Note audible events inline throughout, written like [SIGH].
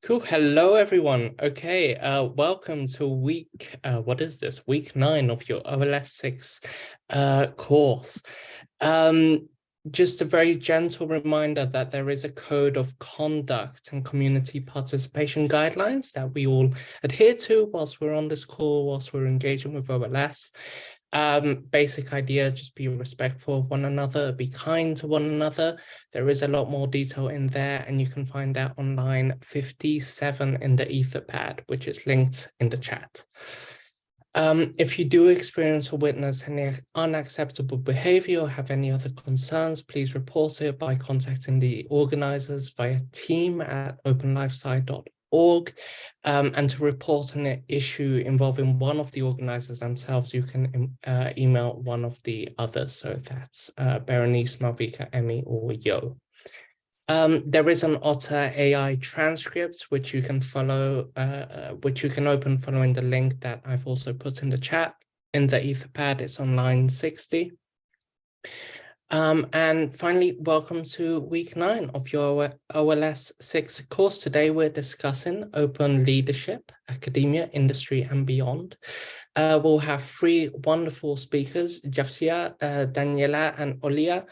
Cool. Hello, everyone. Okay, uh, welcome to week, uh, what is this? Week nine of your OLS 6 uh, course. Um, just a very gentle reminder that there is a code of conduct and community participation guidelines that we all adhere to whilst we're on this call, whilst we're engaging with OLS. Um, basic idea, just be respectful of one another, be kind to one another. There is a lot more detail in there and you can find that on line 57 in the Etherpad, which is linked in the chat. Um, if you do experience or witness any unacceptable behavior or have any other concerns, please report it by contacting the organizers via team at openlifesci.org org um, and to report an issue involving one of the organizers themselves, you can um, uh, email one of the others. So that's uh, Berenice, Malvika, Emmy, or Yo. Um, there is an Otter AI transcript, which you can follow, uh, uh, which you can open following the link that I've also put in the chat in the Etherpad. It's on line 60. Um, and finally, welcome to week nine of your OLS 6 course. Today we're discussing open leadership, academia, industry, and beyond. Uh, we'll have three wonderful speakers, Jafsia, uh, Daniela, and Olia.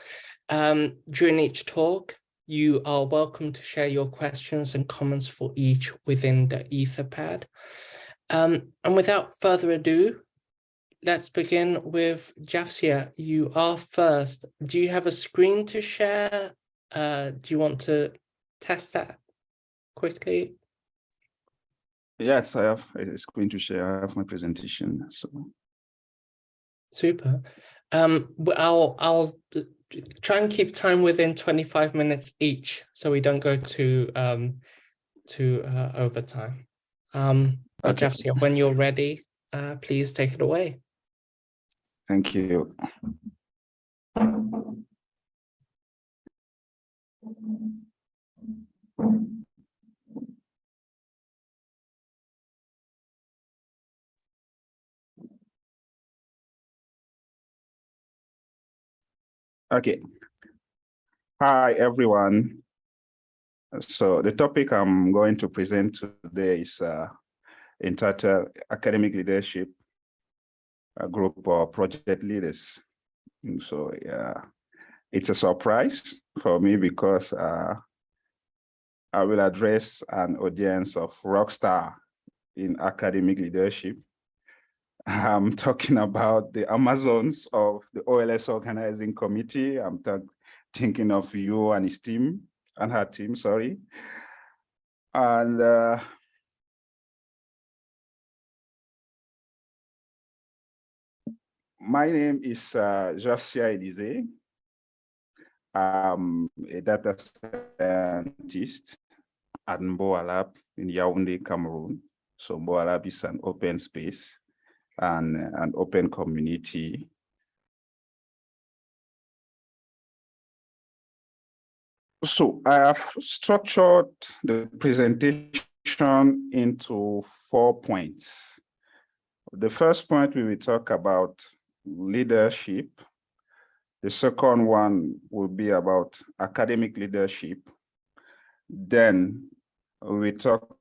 Um, during each talk, you are welcome to share your questions and comments for each within the Etherpad. Um, and without further ado, let's begin with Jafsia. You are first. Do you have a screen to share? Uh, do you want to test that quickly? Yes, I have a screen to share. I have my presentation. So super. Um, I'll I'll try and keep time within 25 minutes each, so we don't go to um to uh, overtime. Um, okay. Jafsia, when you're ready, uh, please take it away. Thank you. Okay. Hi, everyone. So the topic I'm going to present today is uh, entitled Academic Leadership a group of project leaders. And so yeah, it's a surprise for me because uh, I will address an audience of rock star in academic leadership. [LAUGHS] I'm talking about the Amazons of the OLS organizing committee. I'm thinking of you and his team and her team, sorry. And uh, my name is uh, Jafsia Elisee. I'm a data scientist at Mboa Lab in Yaoundé, Cameroon. So Mboa Lab is an open space and an open community. So I have structured the presentation into four points. The first point we will talk about leadership. The second one will be about academic leadership. Then we talk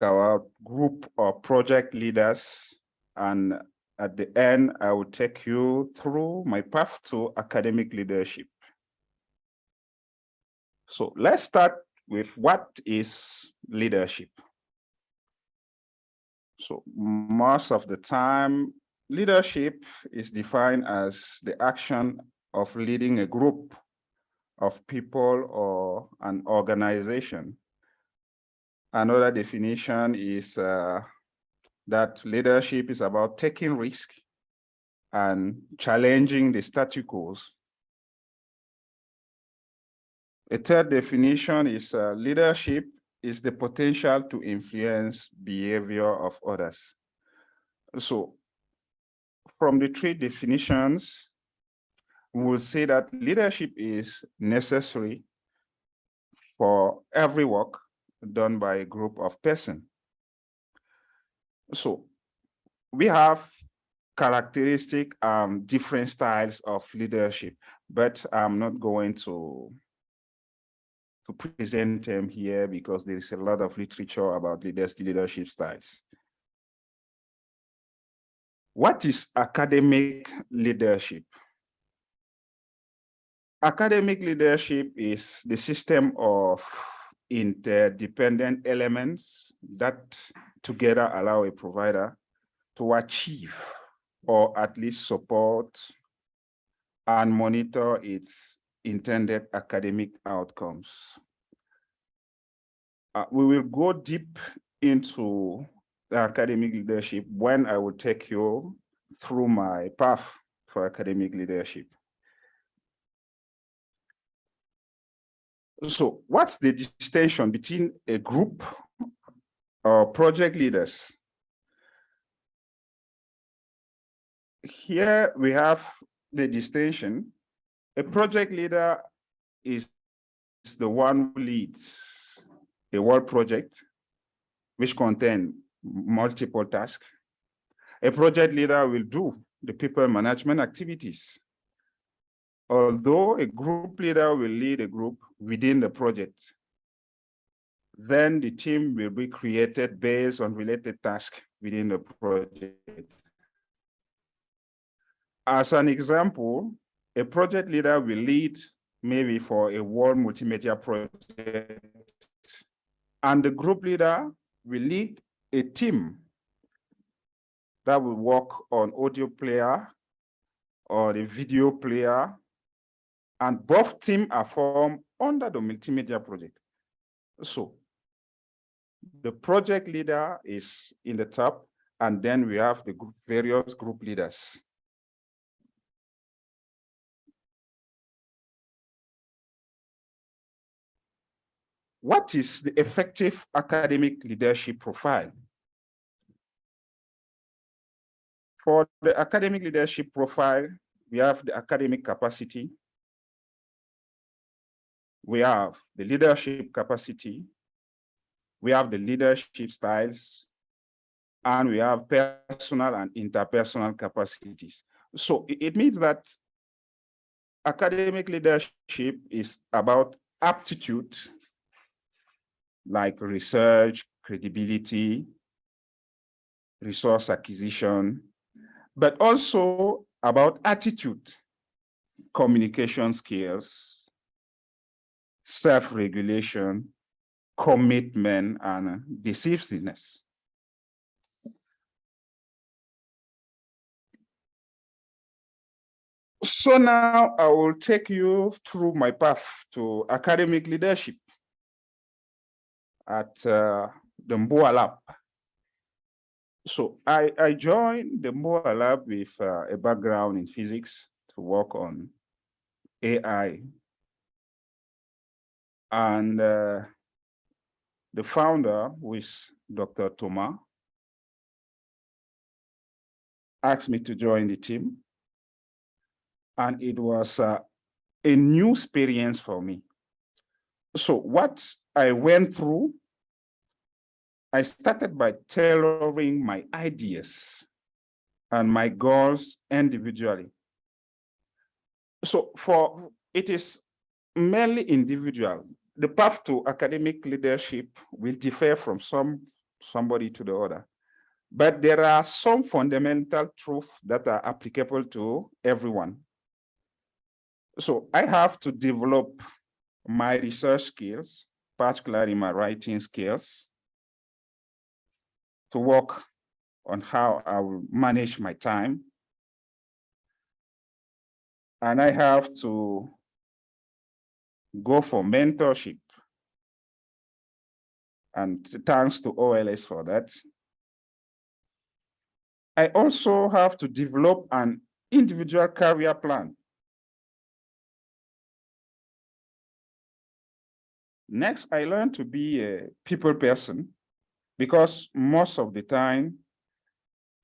about group or project leaders. And at the end, I will take you through my path to academic leadership. So let's start with what is leadership? So most of the time, Leadership is defined as the action of leading a group of people or an organization. Another definition is uh, that leadership is about taking risk and challenging the status quo. A third definition is uh, leadership is the potential to influence behavior of others. So from the three definitions, we will say that leadership is necessary for every work done by a group of person. So we have characteristic um, different styles of leadership, but I'm not going to to present them here because there is a lot of literature about leaders, leadership styles. What is academic leadership? Academic leadership is the system of interdependent elements that together allow a provider to achieve or at least support and monitor its intended academic outcomes. Uh, we will go deep into academic leadership when I will take you through my path for academic leadership. So what's the distinction between a group or project leaders? Here we have the distinction. A project leader is the one who leads a world project which contain multiple tasks. A project leader will do the people management activities although a group leader will lead a group within the project, then the team will be created based on related tasks within the project. As an example, a project leader will lead maybe for a world multimedia project, and the group leader will lead a team that will work on audio player or the video player and both teams are formed under the multimedia project. So the project leader is in the top, and then we have the group, various group leaders. What is the effective academic leadership profile? For the academic leadership profile, we have the academic capacity, we have the leadership capacity, we have the leadership styles, and we have personal and interpersonal capacities. So it means that academic leadership is about aptitude, like research, credibility, resource acquisition, but also about attitude, communication skills, self-regulation, commitment, and decisiveness. So now I will take you through my path to academic leadership at uh, the MBOA Lab. So I, I joined the MBOA Lab with uh, a background in physics to work on AI and uh, the founder, who is Dr. Thomas, asked me to join the team. And it was uh, a new experience for me. So what I went through, I started by tailoring my ideas and my goals individually. So for it is merely individual. The path to academic leadership will differ from some somebody to the other. But there are some fundamental truths that are applicable to everyone. So I have to develop my research skills, particularly my writing skills, to work on how I will manage my time. And I have to go for mentorship. And thanks to OLS for that. I also have to develop an individual career plan. Next, I learned to be a people person because most of the time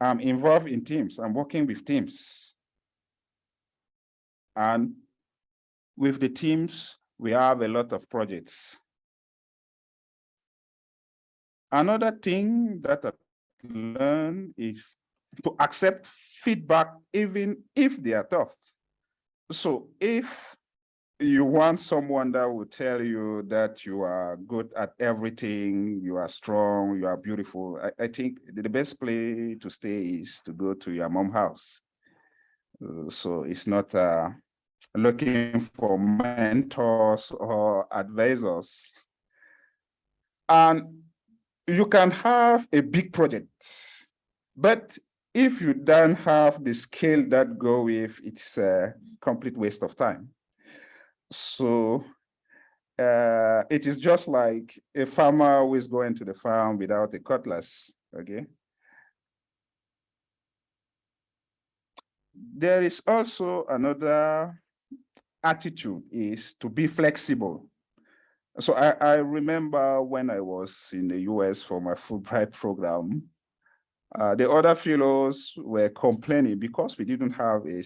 I'm involved in teams, I'm working with teams. And with the teams, we have a lot of projects. Another thing that I learned is to accept feedback even if they are tough. So if you want someone that will tell you that you are good at everything, you are strong, you are beautiful. I, I think the best place to stay is to go to your mom house. So it's not uh, looking for mentors or advisors. And you can have a big project, but if you don't have the skill that go with, it's a complete waste of time. So uh, it is just like a farmer who is going to the farm without a cutlass, okay? There is also another attitude is to be flexible. So I, I remember when I was in the US for my Fulbright program, uh, the other fellows were complaining because we didn't have a,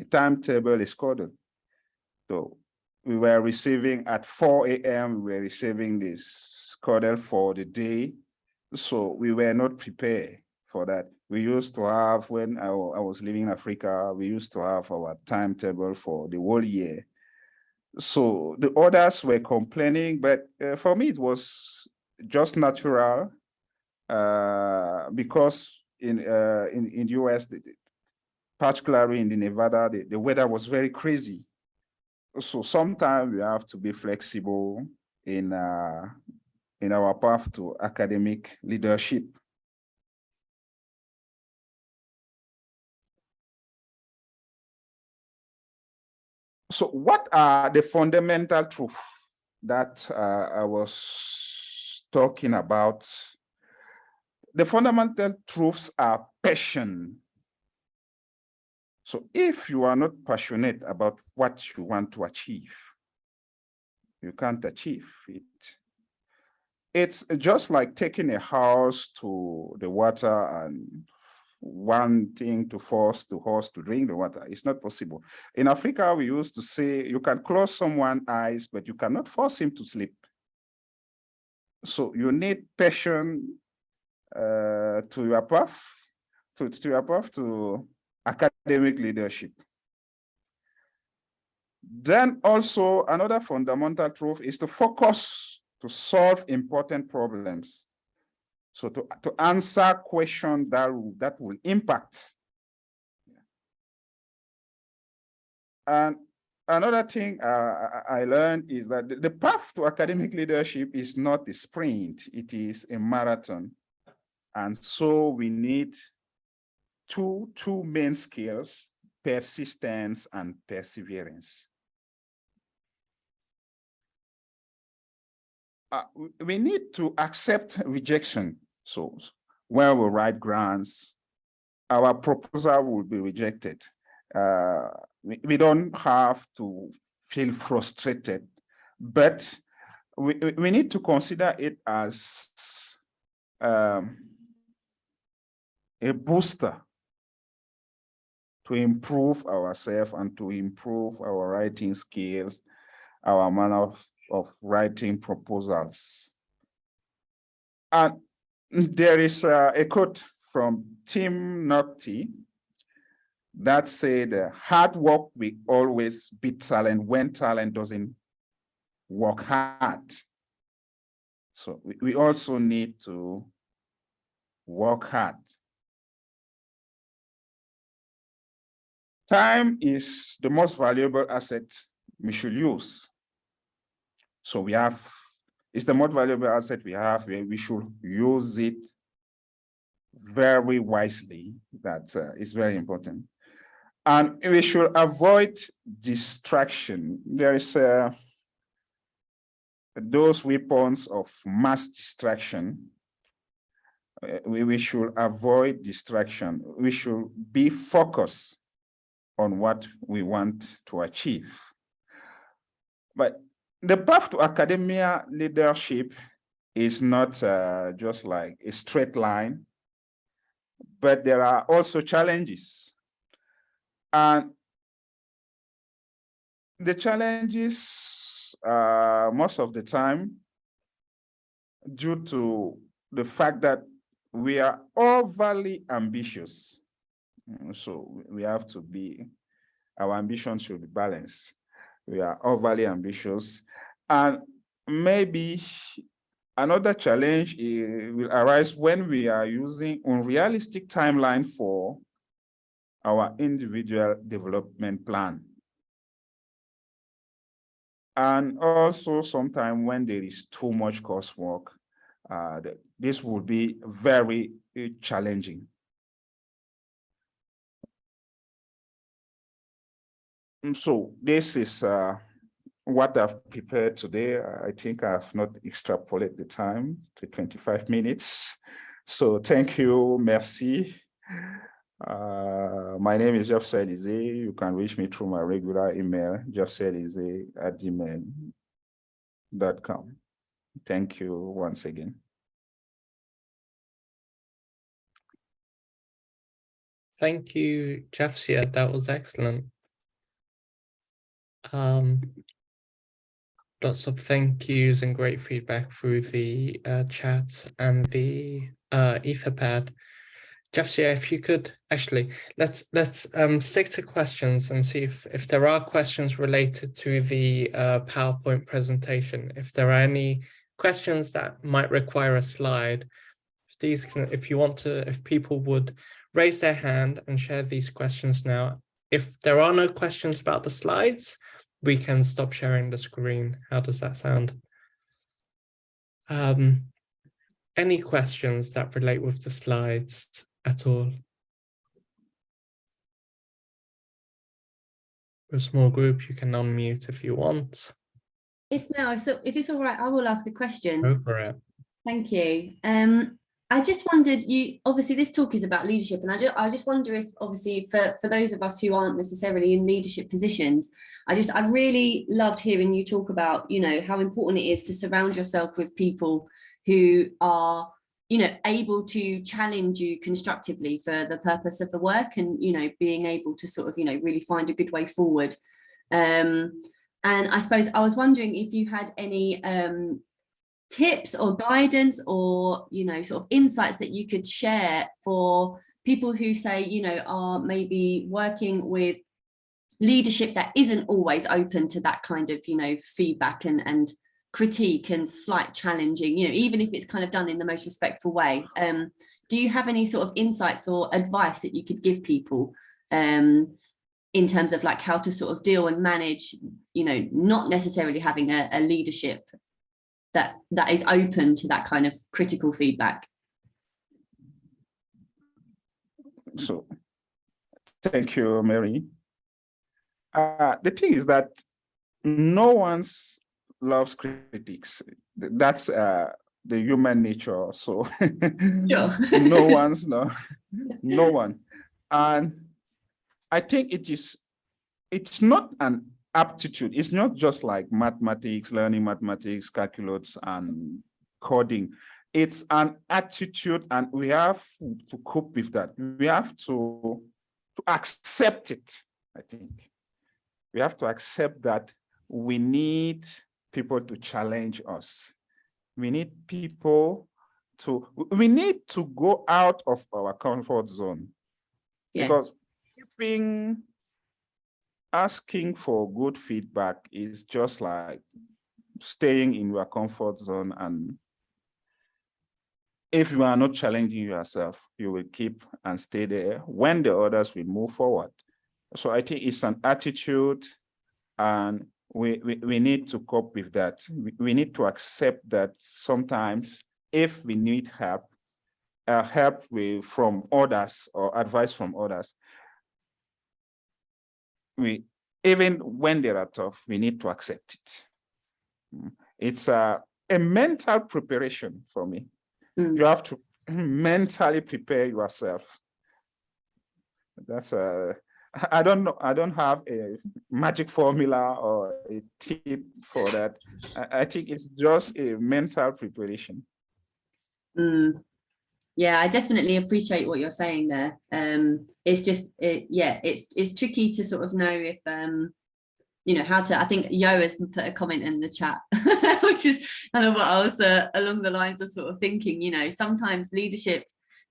a timetable, a schedule. So we were receiving at 4 a.m., we were receiving this schedule for the day. So we were not prepared for that. We used to have, when I, I was living in Africa, we used to have our timetable for the whole year. So the others were complaining, but uh, for me, it was just natural uh, because in, uh, in, in US, particularly in the Nevada, the, the weather was very crazy. So sometimes we have to be flexible in, uh, in our path to academic leadership. So what are the fundamental truths that uh, I was talking about the fundamental truths are passion. So if you are not passionate about what you want to achieve, you can't achieve it. It's just like taking a house to the water and wanting to force the horse to drink the water. It's not possible. In Africa, we used to say you can close someone's eyes, but you cannot force him to sleep. So you need passion uh, to your path, to, to your path to academic leadership. Then also another fundamental truth is to focus to solve important problems. So to, to answer questions that, that will impact. And another thing uh, I learned is that the path to academic leadership is not a sprint, it is a marathon. And so we need two, two main skills, persistence and perseverance. Uh, we need to accept rejection. So when we write grants, our proposal will be rejected. Uh, we, we don't have to feel frustrated, but we, we need to consider it as um, a booster to improve ourselves and to improve our writing skills, our manner of, of writing proposals. And there is a, quote from Tim Notke that said, hard work will always beat talent when talent doesn't work hard. So we, we also need to work hard Time is the most valuable asset we should use. So we have, it's the most valuable asset we have, we should use it very wisely. That uh, is very important. And we should avoid distraction. There is uh, those weapons of mass distraction. Uh, we, we should avoid distraction. We should be focused on what we want to achieve. But the path to academia leadership is not uh, just like a straight line, but there are also challenges. And the challenges uh, most of the time due to the fact that we are overly ambitious. So we have to be, our ambition should be balanced. we are overly ambitious. And maybe another challenge will arise when we are using unrealistic timeline for our individual development plan. And also sometimes when there is too much coursework, uh, this will be very uh, challenging. So this is uh, what I've prepared today. I think I've not extrapolated the time to 25 minutes. So thank you, merci. Uh, my name is Jeff Elize. You can reach me through my regular email, jeffelize at gmail.com. Thank you once again. Thank you, Jafsia. That was excellent. Um, lots of thank yous and great feedback through the uh, chat and the uh, Etherpad. Jafsia, if you could actually let's let's um, stick to questions and see if if there are questions related to the uh, PowerPoint presentation. If there are any questions that might require a slide, if these can, if you want to, if people would raise their hand and share these questions now. If there are no questions about the slides, we can stop sharing the screen. How does that sound? Um, any questions that relate with the slides at all? a small group, you can unmute if you want. Ismail, so if it's all right, I will ask a question. Go for it. Thank you. Um, I just wondered, you obviously this talk is about leadership, and I, just I just wonder if obviously for, for those of us who aren't necessarily in leadership positions, I just I really loved hearing you talk about, you know, how important it is to surround yourself with people who are, you know, able to challenge you constructively for the purpose of the work and, you know, being able to sort of, you know, really find a good way forward. Um, and I suppose I was wondering if you had any um, tips or guidance or, you know, sort of insights that you could share for people who say, you know, are maybe working with leadership that isn't always open to that kind of, you know, feedback and, and critique and slight challenging, you know, even if it's kind of done in the most respectful way. Um, do you have any sort of insights or advice that you could give people um, in terms of like how to sort of deal and manage, you know, not necessarily having a, a leadership that that is open to that kind of critical feedback. So thank you, Mary. Uh, the thing is that no one's loves critics. That's uh, the human nature. So [LAUGHS] no [LAUGHS] one's no, no one. And I think it is, it's not an aptitude. It's not just like mathematics, learning mathematics, calculus, and coding. It's an attitude, and we have to cope with that. We have to, to accept it, I think. We have to accept that we need people to challenge us. We need people to, we need to go out of our comfort zone. Yeah. Because keeping asking for good feedback is just like staying in your comfort zone and if you are not challenging yourself, you will keep and stay there when the others will move forward. So I think it's an attitude and we, we, we need to cope with that. We, we need to accept that sometimes if we need help, uh, help with, from others or advice from others, we even when they are tough, we need to accept it. Mm. It's a, a mental preparation for me. Mm. You have to mentally prepare yourself. That's a, I don't know, I don't have a magic formula or a tip for that. I, I think it's just a mental preparation. Mm yeah i definitely appreciate what you're saying there. Um it's just it, yeah it's it's tricky to sort of know if um you know how to i think yo has put a comment in the chat [LAUGHS] which is kind of what i was uh, along the lines of sort of thinking you know sometimes leadership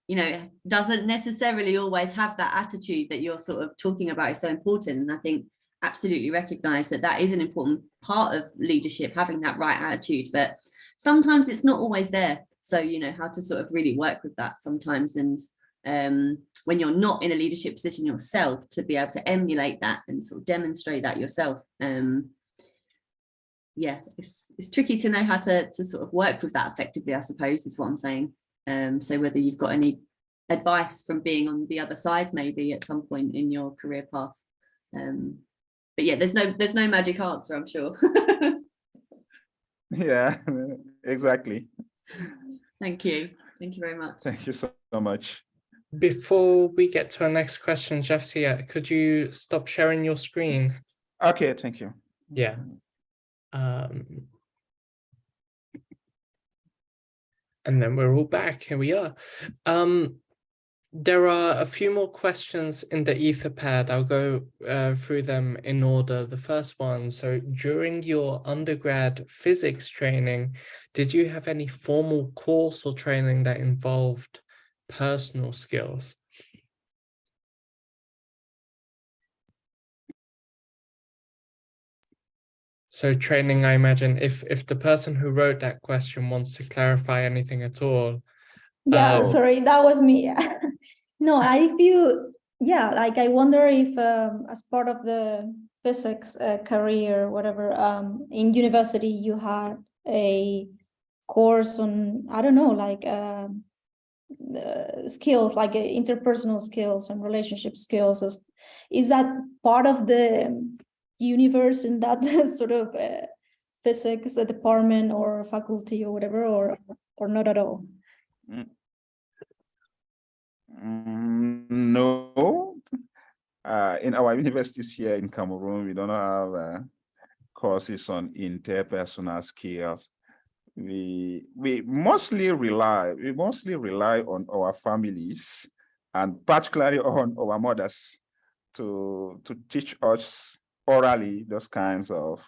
you know doesn't necessarily always have that attitude that you're sort of talking about is so important. And i think absolutely recognize that that is an important part of leadership, having that right attitude, but sometimes it's not always there. So, you know, how to sort of really work with that sometimes. And um, when you're not in a leadership position yourself, to be able to emulate that and sort of demonstrate that yourself. Um, yeah, it's, it's tricky to know how to, to sort of work with that effectively, I suppose, is what I'm saying. Um, so whether you've got any advice from being on the other side, maybe at some point in your career path. Um, but yeah, there's no there's no magic answer, I'm sure. [LAUGHS] Yeah, [LAUGHS] exactly. Thank you. Thank you very much. Thank you so, so much. Before we get to our next question, Jafsia, could you stop sharing your screen? Okay, thank you. Yeah. Um, and then we're all back. Here we are. Um, there are a few more questions in the Etherpad. I'll go uh, through them in order. The first one, so during your undergrad physics training, did you have any formal course or training that involved personal skills? So training, I imagine, if if the person who wrote that question wants to clarify anything at all. Yeah, um, sorry, that was me. [LAUGHS] no, I [LAUGHS] feel, yeah, like I wonder if um, as part of the physics uh, career, whatever, um, in university you had a course on, I don't know, like um, uh, skills, like uh, interpersonal skills and relationship skills. Is, is that part of the universe in that [LAUGHS] sort of uh, physics uh, department or faculty or whatever, or or not at all? Mm, no, uh, in our [LAUGHS] universities here in Cameroon, we don't have uh, courses on interpersonal skills. We we mostly rely we mostly rely on our families and particularly [LAUGHS] on our mothers to to teach us orally those kinds of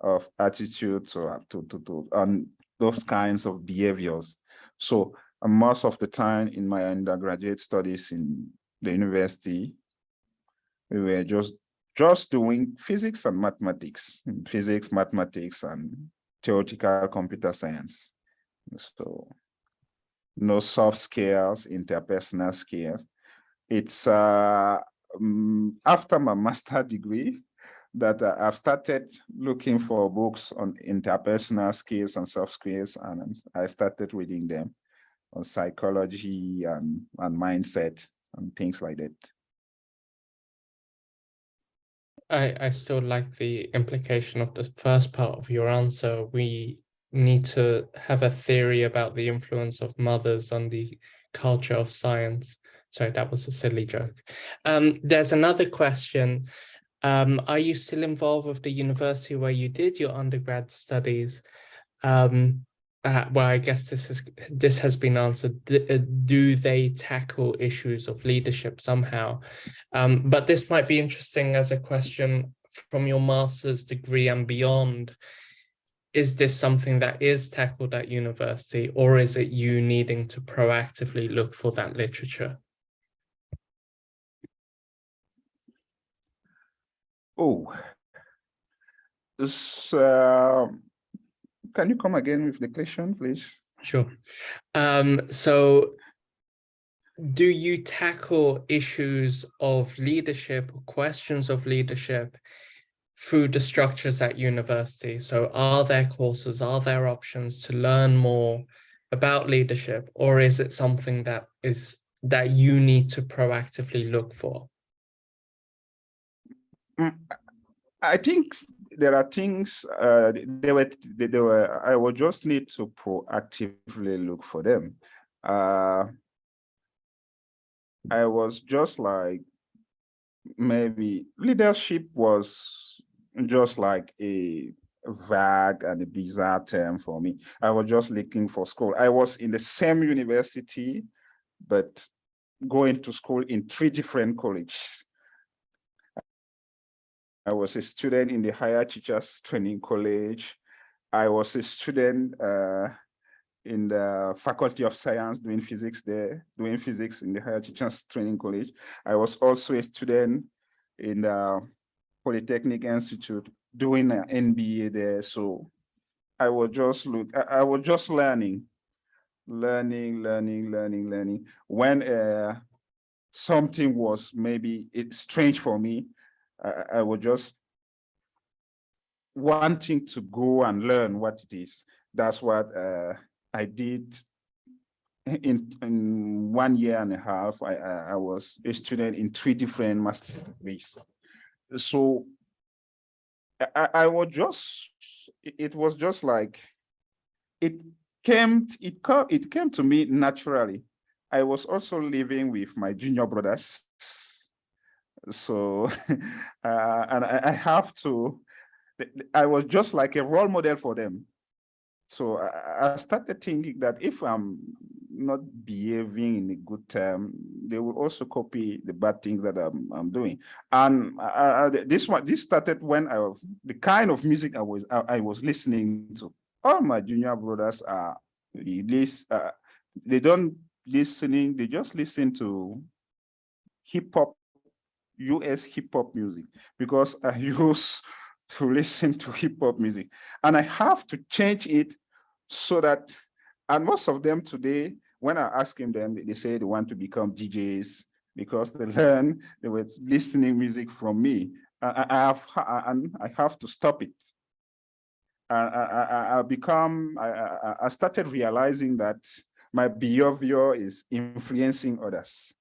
of attitudes or to to to on those kinds of behaviors. So and most of the time in my undergraduate studies in the university, we were just just doing physics and mathematics, physics, mathematics, and theoretical computer science. So no soft skills, interpersonal skills. It's uh, um, after my master degree that I've started looking for books on interpersonal skills and soft skills, and I started reading them on psychology and, and mindset and things like that. I, I still like the implication of the first part of your answer. We need to have a theory about the influence of mothers on the culture of science. Sorry, that was a silly joke. Um, there's another question. Um, are you still involved with the university where you did your undergrad studies? Um, uh, well, I guess this has this has been answered. Uh, do they tackle issues of leadership somehow? Um, but this might be interesting as a question from your master's degree and beyond. Is this something that is tackled at university, or is it you needing to proactively look for that literature? Oh, this. Uh can you come again with the question, please? Sure. Um, so do you tackle issues of leadership or questions of leadership through the structures at university? So are there courses, are there options to learn more about leadership, or is it something that is that you need to proactively look for? Mm, I think there are things uh, they were they, were I would just need to proactively look for them. Uh, I was just like maybe leadership was just like a vague and a bizarre term for me. I was just looking for school. I was in the same university, but going to school in three different colleges. I was a student in the Higher Teachers Training College. I was a student uh, in the Faculty of Science doing physics there, doing physics in the Higher Teachers Training College. I was also a student in the Polytechnic Institute doing an MBA there. So I was just look, I, I was just learning, learning, learning, learning, learning. When uh, something was maybe it's strange for me, I, I was just wanting to go and learn what it is. That's what uh, I did in, in one year and a half. I, I, I was a student in three different master degrees. So I, I was just, it was just like, it came, it, it came to me naturally. I was also living with my junior brothers. So, [LAUGHS] uh, and I, I have to, I was just like a role model for them. So I, I started thinking that if I'm not behaving in a good term, they will also copy the bad things that I'm, I'm doing. And uh, this one, this started when I was, the kind of music I was I, I was listening to. All my junior brothers are this uh, they don't listening, they just listen to hip hop, US hip hop music because I [LAUGHS] used to listen to hip hop music and I have to change it so that and most of them today when I ask them, they say they want to become DJs because they [LAUGHS] learn, they were listening music from me. I, have, and I have to stop it. I, I, I become, I, I started realizing that my behavior is influencing others.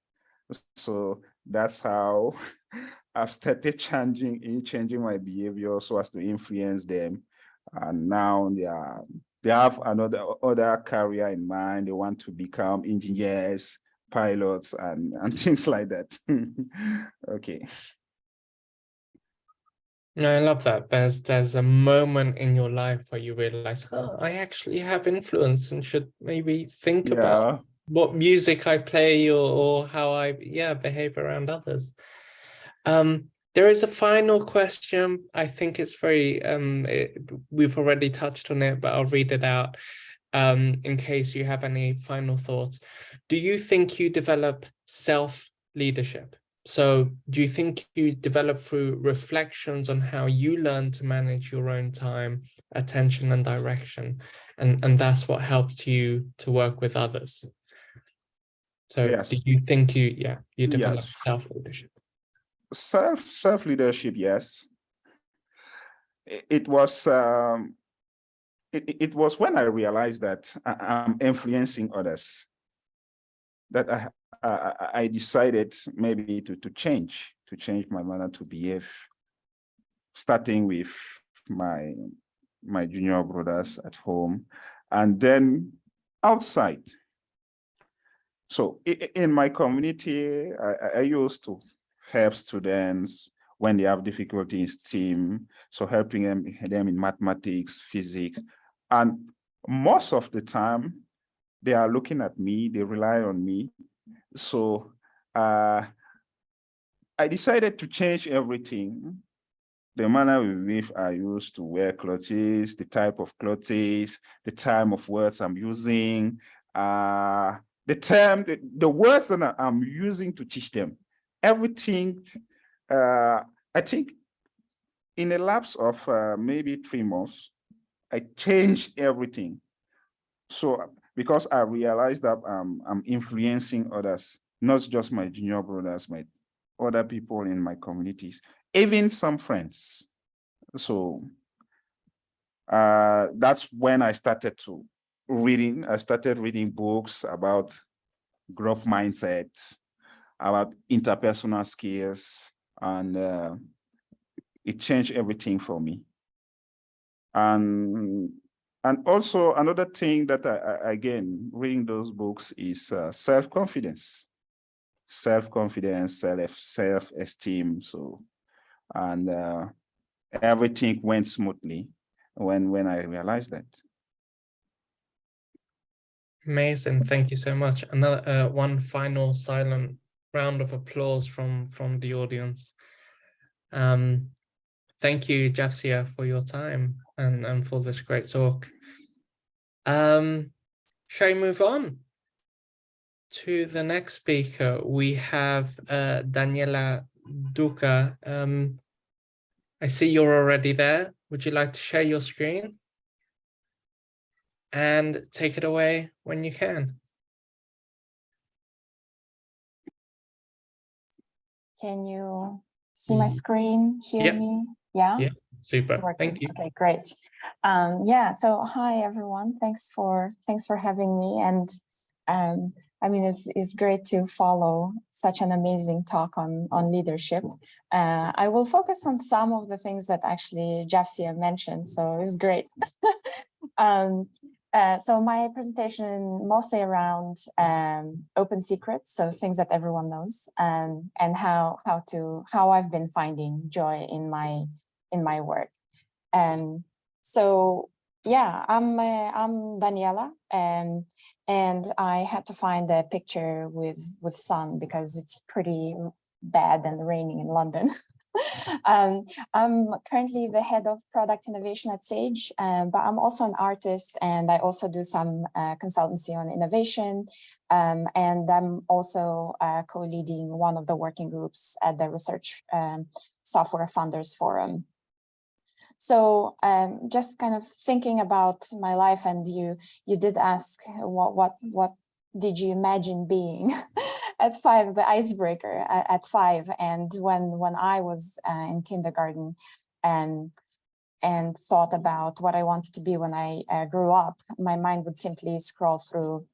So that's how [LAUGHS] I've started changing in changing my behavior so as to influence them. And now they are they have another other career in mind. They want to become engineers, pilots, and, [LAUGHS] and things like that. [LAUGHS] okay. No, I love that. There's there's a moment in your life where you realize, oh, I actually have influence and should maybe think yeah. about what music I play or, or how I yeah behave around others. Um, there is a final question. I think it's very, um, it, we've already touched on it, but I'll read it out um, in case you have any final thoughts. Do you think you develop self-leadership? So do you think you develop through reflections on how you learn to manage your own time, attention and direction? And, and that's what helped you to work with others. So yes. do you think you, yeah, you develop yes. self-leadership? self self leadership yes it, it was um it, it was when i realized that I, am influencing others that I, I i decided maybe to to change to change my manner to behave starting with my my junior brothers at home and then outside so in my community i, I used to help students when they have difficulty in STEAM, so helping them, them in mathematics, physics, and most of the time, they are looking at me, they rely on me. So uh, I decided to change everything. The manner with which I used to wear clothes, the type of clothes, the time of words I'm using, uh, the term, the, the words that I'm using to teach them everything, uh, I think in a lapse of uh, maybe three months, I changed everything. So because I realized that um, I'm influencing others, not just my junior brothers, my other people in my communities, even some friends. So uh, that's when I started to reading, I started reading books about growth mindset, about interpersonal skills, and uh, it changed everything for me. And and also another thing that I, I again reading those books is uh, self-confidence, self-confidence, self self-esteem. So, and uh, everything went smoothly when when I realized that. Amazing, thank you so much. Another uh, one final silent round of applause from from the audience. Um, thank you, Jafsia, for your time and, and for this great talk. Um, shall we move on to the next speaker? We have uh, Daniela Duca. Um, I see you're already there. Would you like to share your screen? And take it away when you can. Can you see my screen, hear Yep. me? Yeah? Yeah, Super, thank you. Okay, great. Um, yeah, so hi everyone. Thanks for thanks for having me. And um, I mean, it's it's great to follow such an amazing talk on on leadership. Uh, I will focus on some of the things that actually Jafsia mentioned, so it's great. [LAUGHS] um, uh, so my presentation mostly around um, open secrets, so things that everyone knows, um, and how how to how I've been finding joy in my in my work. And so, yeah, I'm uh, I'm Daniela, um, and I had to find a picture with with sun because it's pretty bad and raining in London. [LAUGHS] [LAUGHS] um, I'm currently the head of product innovation at Sage, um, but I'm also an artist and I also do some uh, consultancy on innovation. Um, and I'm also uh, co-leading one of the working groups at the Research um, Software Funders Forum. So um, just kind of thinking about my life and you you did ask what what what did you imagine being [LAUGHS] at five the icebreaker at, five? And when when I was uh, in kindergarten and and thought about what I wanted to be when I uh, grew up my mind would simply scroll through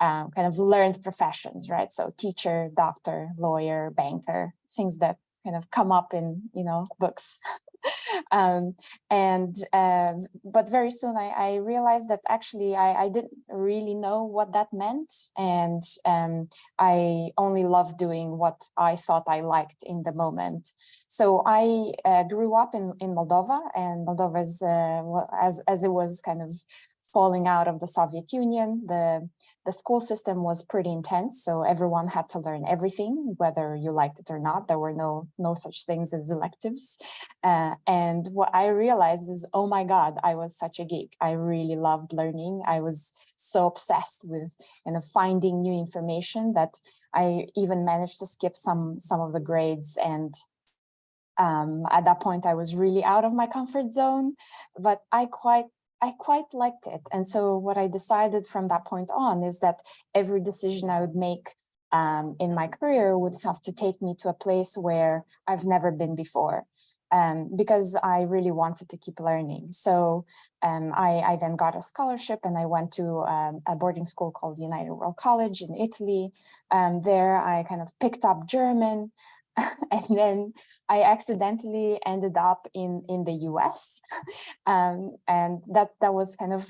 um, kind of learned professions right? So teacher doctor lawyer banker things that kind of come up in you know books [LAUGHS] um, and uh, but very soon I, I realized that actually I, I, didn't really know what that meant and um, I only loved doing what I thought I liked in the moment. So I uh, grew up in, in Moldova and Moldova is, uh, as, as it was kind of falling out of the Soviet Union, the, the school system was pretty intense. So everyone had to learn everything, whether you liked it or not. There were no, no such things as electives. Uh, and what I realized is, oh my God, I was such a geek. I really loved learning. I was so obsessed with you know, finding new information that I even managed to skip some, some of the grades and um, at that point, I was really out of my comfort zone, but I quite I quite liked it. And so what I decided from that point on is that every decision I would make um, in my career would have to take me to a place where I've never been before um, because I really wanted to keep learning. So um, I, I, then got a scholarship and I went to um, a boarding school called United World College in Italy. Um, there I kind of picked up German [LAUGHS] and then I accidentally ended up in in the US, [LAUGHS] um, and that that was kind of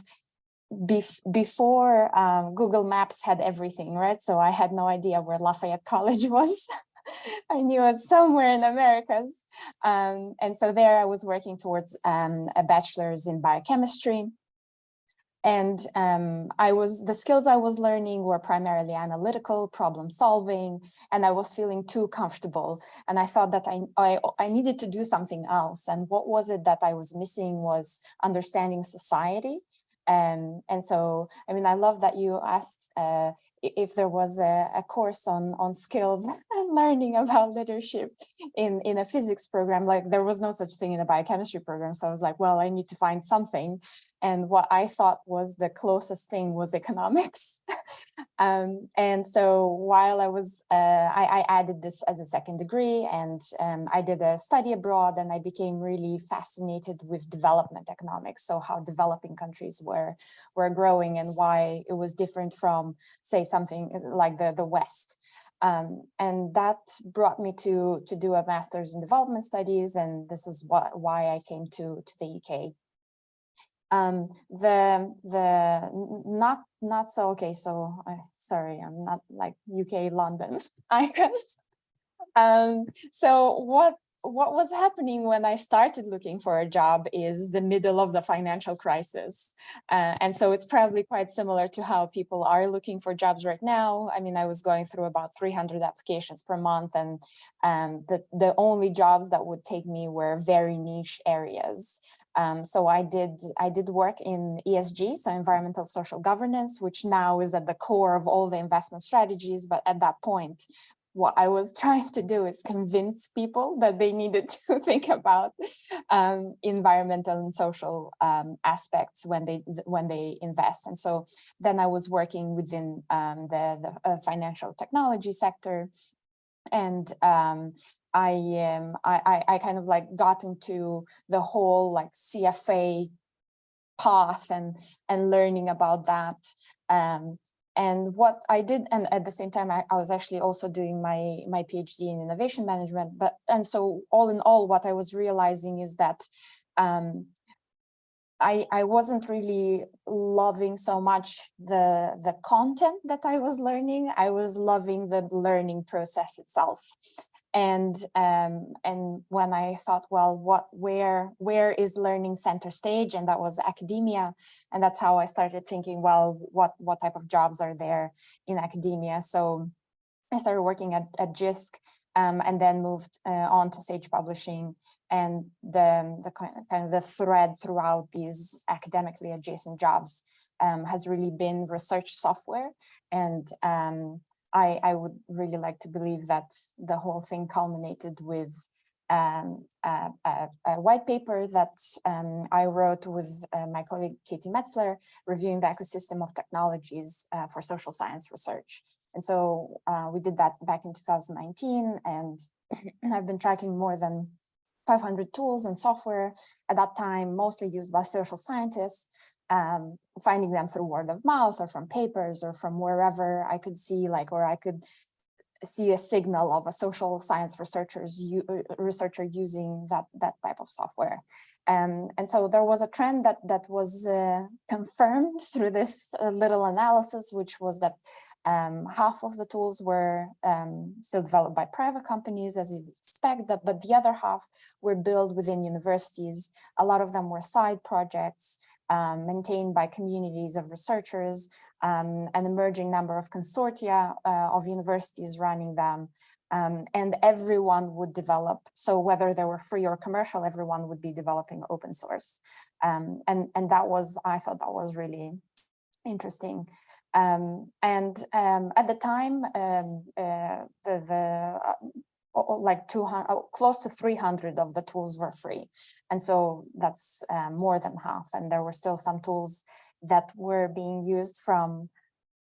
bef before um, Google Maps had everything, right? So I had no idea where Lafayette [LAUGHS] College was. I knew it was somewhere in Americas, um, and so there I was working towards um, a bachelor's in biochemistry. And um, I was the skills I was learning were primarily analytical, problem solving, and I was feeling too comfortable. And I thought that I, I, I needed to do something else. And what was it that I was missing was understanding society. Um, and so, I mean, I love that you asked uh, if there was a, a, course on on skills [LAUGHS] and learning about leadership in in a physics program. Like there was no such thing in a biochemistry program. So I was like, well, I need to find something. And what I thought was the closest thing was economics. [LAUGHS] um, and so while I was, uh, I, I, added this as a second degree and um, I did a study abroad and I became really fascinated with development economics. So how developing countries were, were growing and why it was different from, say, something like the, the West. Um, and that brought me to to do a master's in development studies and this is what why I came to to the UK um the the not not so okay so uh, sorry i'm not like uk london [LAUGHS] icons um so what what was happening when I started looking for a job is the middle of the financial crisis. Uh, and so it's probably quite similar to how people are looking for jobs right now. I mean, I was going through about 300 applications per month and um, the, the only jobs that would take me were very niche areas. Um, so I did I did work in ESG, so environmental social governance, which now is at the core of all the investment strategies. But at that point, what I was [LAUGHS] trying to do is convince people that they needed [LAUGHS] to think about um, environmental and social um, aspects when they when they invest. And so then I was working within um, the, the uh, financial technology sector, and um, I, um, I I I kind of like got into the whole like CFA path and and learning about that um, and what I did, and at the same time, I, I, was actually also doing my, my PhD in innovation management. But and so all in all, what I was realizing is that um, I, I wasn't really loving so much the, the content that I was learning. I was loving the learning process itself and um, and when I thought, well, what where where is learning center stage, and that was academia, and that's how I started thinking, well, what what type of jobs are there in academia? So I started working at at JISC, um, and then moved uh, on to Sage Publishing, and the the kind of the thread throughout these academically adjacent jobs um, has really been research software. And um, I, I would really like to believe that the whole thing culminated with um, a, a, a, white paper that um, I wrote with uh, my colleague Katie Metzler, reviewing the ecosystem of technologies uh, for social science research. And so uh, we did that back in 2019, and [CLEARS THROAT] I've been tracking more than 500 tools and software at that time, mostly used by social scientists, um, finding them through word of mouth or from papers or from wherever I could see like, or I could see a signal of a social science researchers uh, researcher using that that type of software um, and so there was a trend that that was uh, confirmed through this uh, little analysis which was that um, half of the tools were um, still developed by private companies as you expect that but the other half were built within universities. A lot of them were side projects um, maintained by communities of researchers, um, an emerging number of consortia uh, of universities running them, um, and everyone would develop. So whether they were free or commercial, everyone would be developing open source. Um, and, and that was, I thought that was really interesting. Um, and um, at the time, uh, the, the uh, like 200 close to 300 of the tools were free and so that's uh, more than half and there were still some tools that were being used from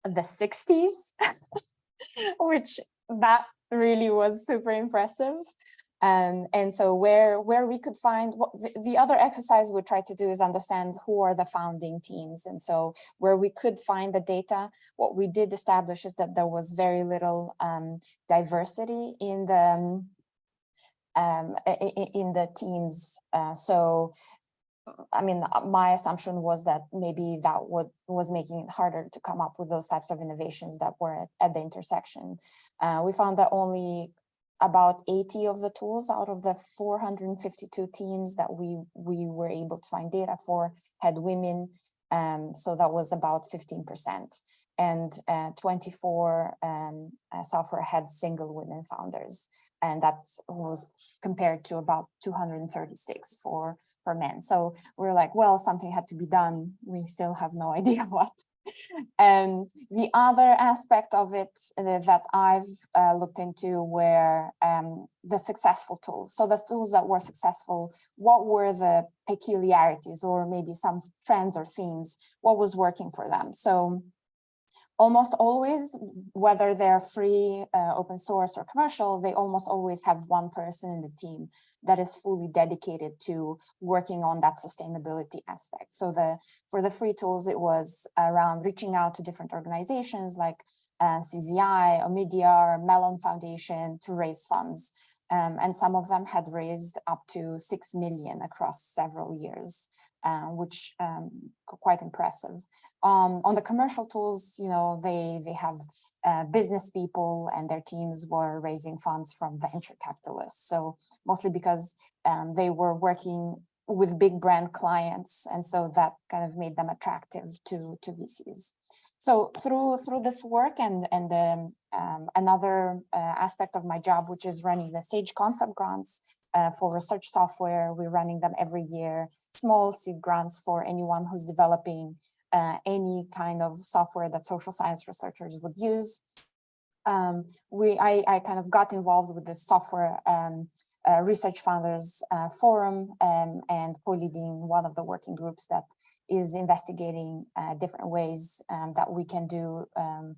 the 60s [LAUGHS] which that really was super impressive um, and so where where we could find what the, the, other exercise we tried to do is understand who are the founding teams. And so where we could find the data, what we did establish is that there was very little um, diversity in the um, in the teams. Uh, so I mean, uh, my assumption was that maybe that would was making it harder to come up with those types of innovations that were at, at the intersection. Uh, we found that only about 80 of the tools out of the 452 teams that we we were able to find data for had women um, so that was about 15% and uh, 24 um, uh, software had single women founders. And that was compared to about 236 for for men. So we're like well something had to be done. We still have no [LAUGHS] idea what and the other aspect of it uh, that I've uh, looked into were um, the successful tools. So the tools that were successful, what were the peculiarities or maybe some trends or themes, what was working for them? So almost always, whether they're free, uh, open source or commercial, they almost always have one person in the team that is fully dedicated to working on that sustainability aspect. So the for the free tools, it was around reaching out to different organizations like uh, CZI, Omidyar, Mellon Foundation to raise funds. Um, and some of them had raised up to 6 million across several years, uh, which um, quite impressive. Um, on the commercial tools, you know, they, they have uh, business people and their teams were raising funds from venture capitalists. So mostly because um, they were working with big brand clients. And so that kind of made them attractive to, to VCs. So through through this work and and um, um, another uh, aspect of my job, which is running the Sage concept grants uh, for research software, we're running them every year. Small seed grants for anyone who's developing uh, any kind of software that social science researchers would use. um, we I, I kind of got involved with the software um, uh, research founders uh, forum um, and co-leading one of the working groups that is investigating uh, different ways um, that we can do um,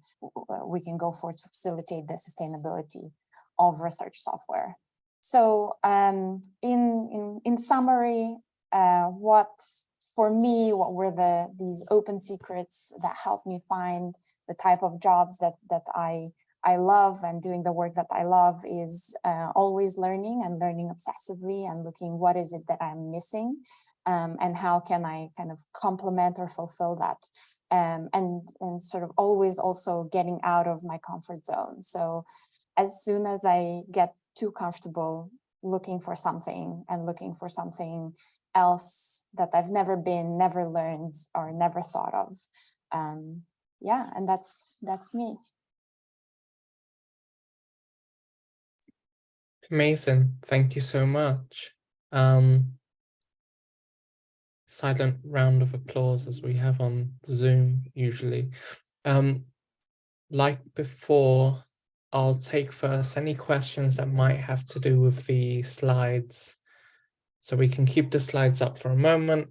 we can go for to facilitate the sustainability of research software. So um, in, in in summary, uh, what for me what were the these open secrets that helped me find the type of jobs that that I I love and doing the work that I love is uh, always learning and learning obsessively and looking what is it that I'm missing um, and how can I kind of complement or fulfill that um, and, and sort of always also getting out of my comfort zone. So as soon as I get too comfortable looking for something and looking for something else that I've never been, never learned or never thought of. Um, yeah, and that's that's me. Amazing. Thank you so much. Um, silent round of applause as we have on Zoom usually. Um, like before, I'll take first any questions that might have to do with the slides. So we can keep the slides up for a moment.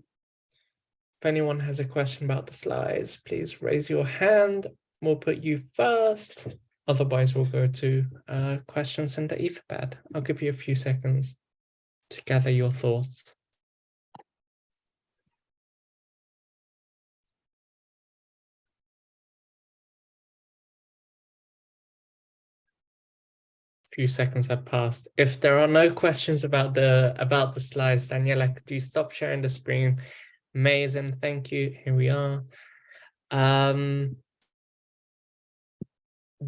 If anyone has a question about the slides, please raise your hand. We'll put you first. Otherwise, we'll go to uh, questions in the Etherpad. I'll give you a few seconds to gather your thoughts. Few seconds have passed. If there are no questions about the about the slides, Daniela, could you stop sharing the screen? Amazing, thank you. Here we are. Um,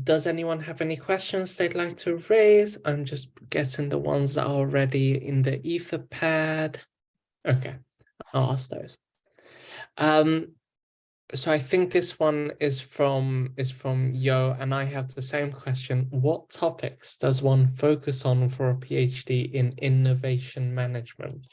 does anyone have any questions they'd like to raise? I'm just getting the ones that are already in the Etherpad. Okay, I'll ask those. Um, so I think this one is from is from Yo, and I have the same question. What topics does one focus on for a PhD in innovation management?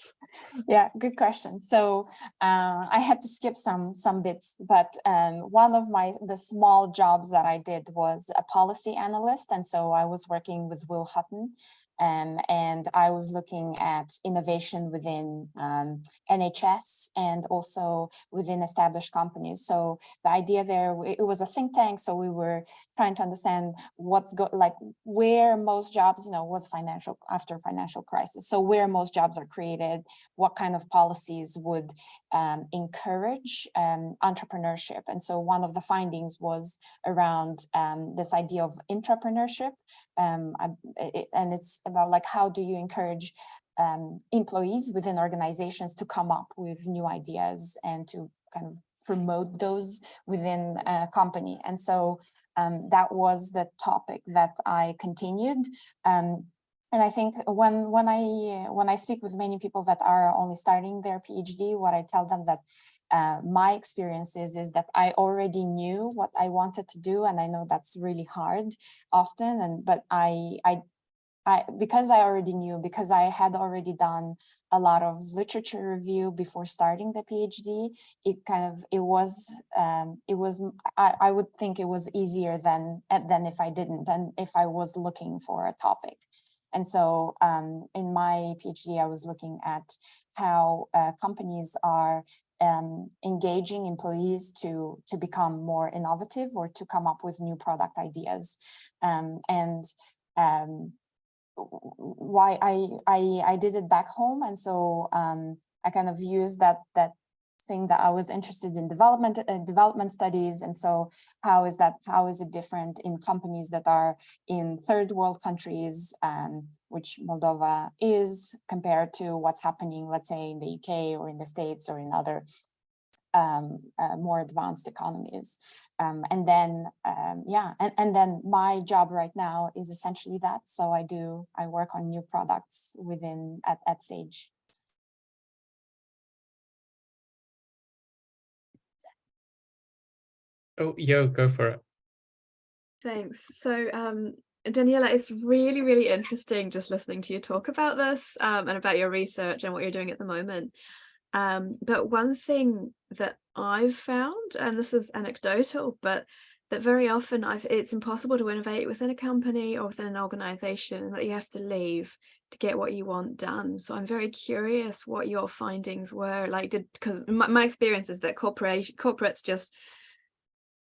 Yeah, good question. So uh, I had to skip some some bits, but um, one of my the small jobs that I did was a policy analyst, and so I was working with Will Hutton, um, and I was looking at innovation within um, NHS and also within established companies. So the idea there, it was a think tank. So we were trying to understand what's go like where most jobs, you know, was financial after financial crisis. So where most jobs are created, what kind of policies would um, encourage um, entrepreneurship. And so one of the findings was around um, this idea of entrepreneurship. Um, it, and it's about like how do you encourage um, employees within organizations to come up with new ideas and to kind of promote those within a company. And so um, that was the topic that I continued. And I think when when I when I speak with many people that are only starting their PhD, what I tell them that uh, my experience is is that I already knew what I wanted to do, and I know that's really hard often. And but I I I, because I already knew, because I had already done a lot of literature review before starting the PhD, it kind of, it was, um, it was, I, I would think it was easier than, than if I didn't, than if I was looking for a topic. And so um, in my PhD, I was looking at how uh, companies are um, engaging employees to, to become more innovative or to come up with new product ideas. Um, and um, why I, I I did it back home, and so um, I kind of used that that that I was interested in development uh, development studies, and so how is that how is it different in companies that are in third world countries, um, which Moldova is, compared to what's happening, let's say, in the UK or in the States or in other um, uh, more advanced economies. Um, and then, um, yeah, and, and then my job right now is essentially that. So I do, I work on new products within at, at Sage. Oh, yo, go for it. Thanks. So um, Daniela, it's really, really interesting just listening to you talk about this um, and about your research and what you're doing at the moment. Um, but one thing that I've found, and this is anecdotal, but that very often I've, it's impossible to innovate within a company or within an organization that you have to leave to get what you want done. So I'm very curious what your findings were like did because my, my experience is that corporation corporates just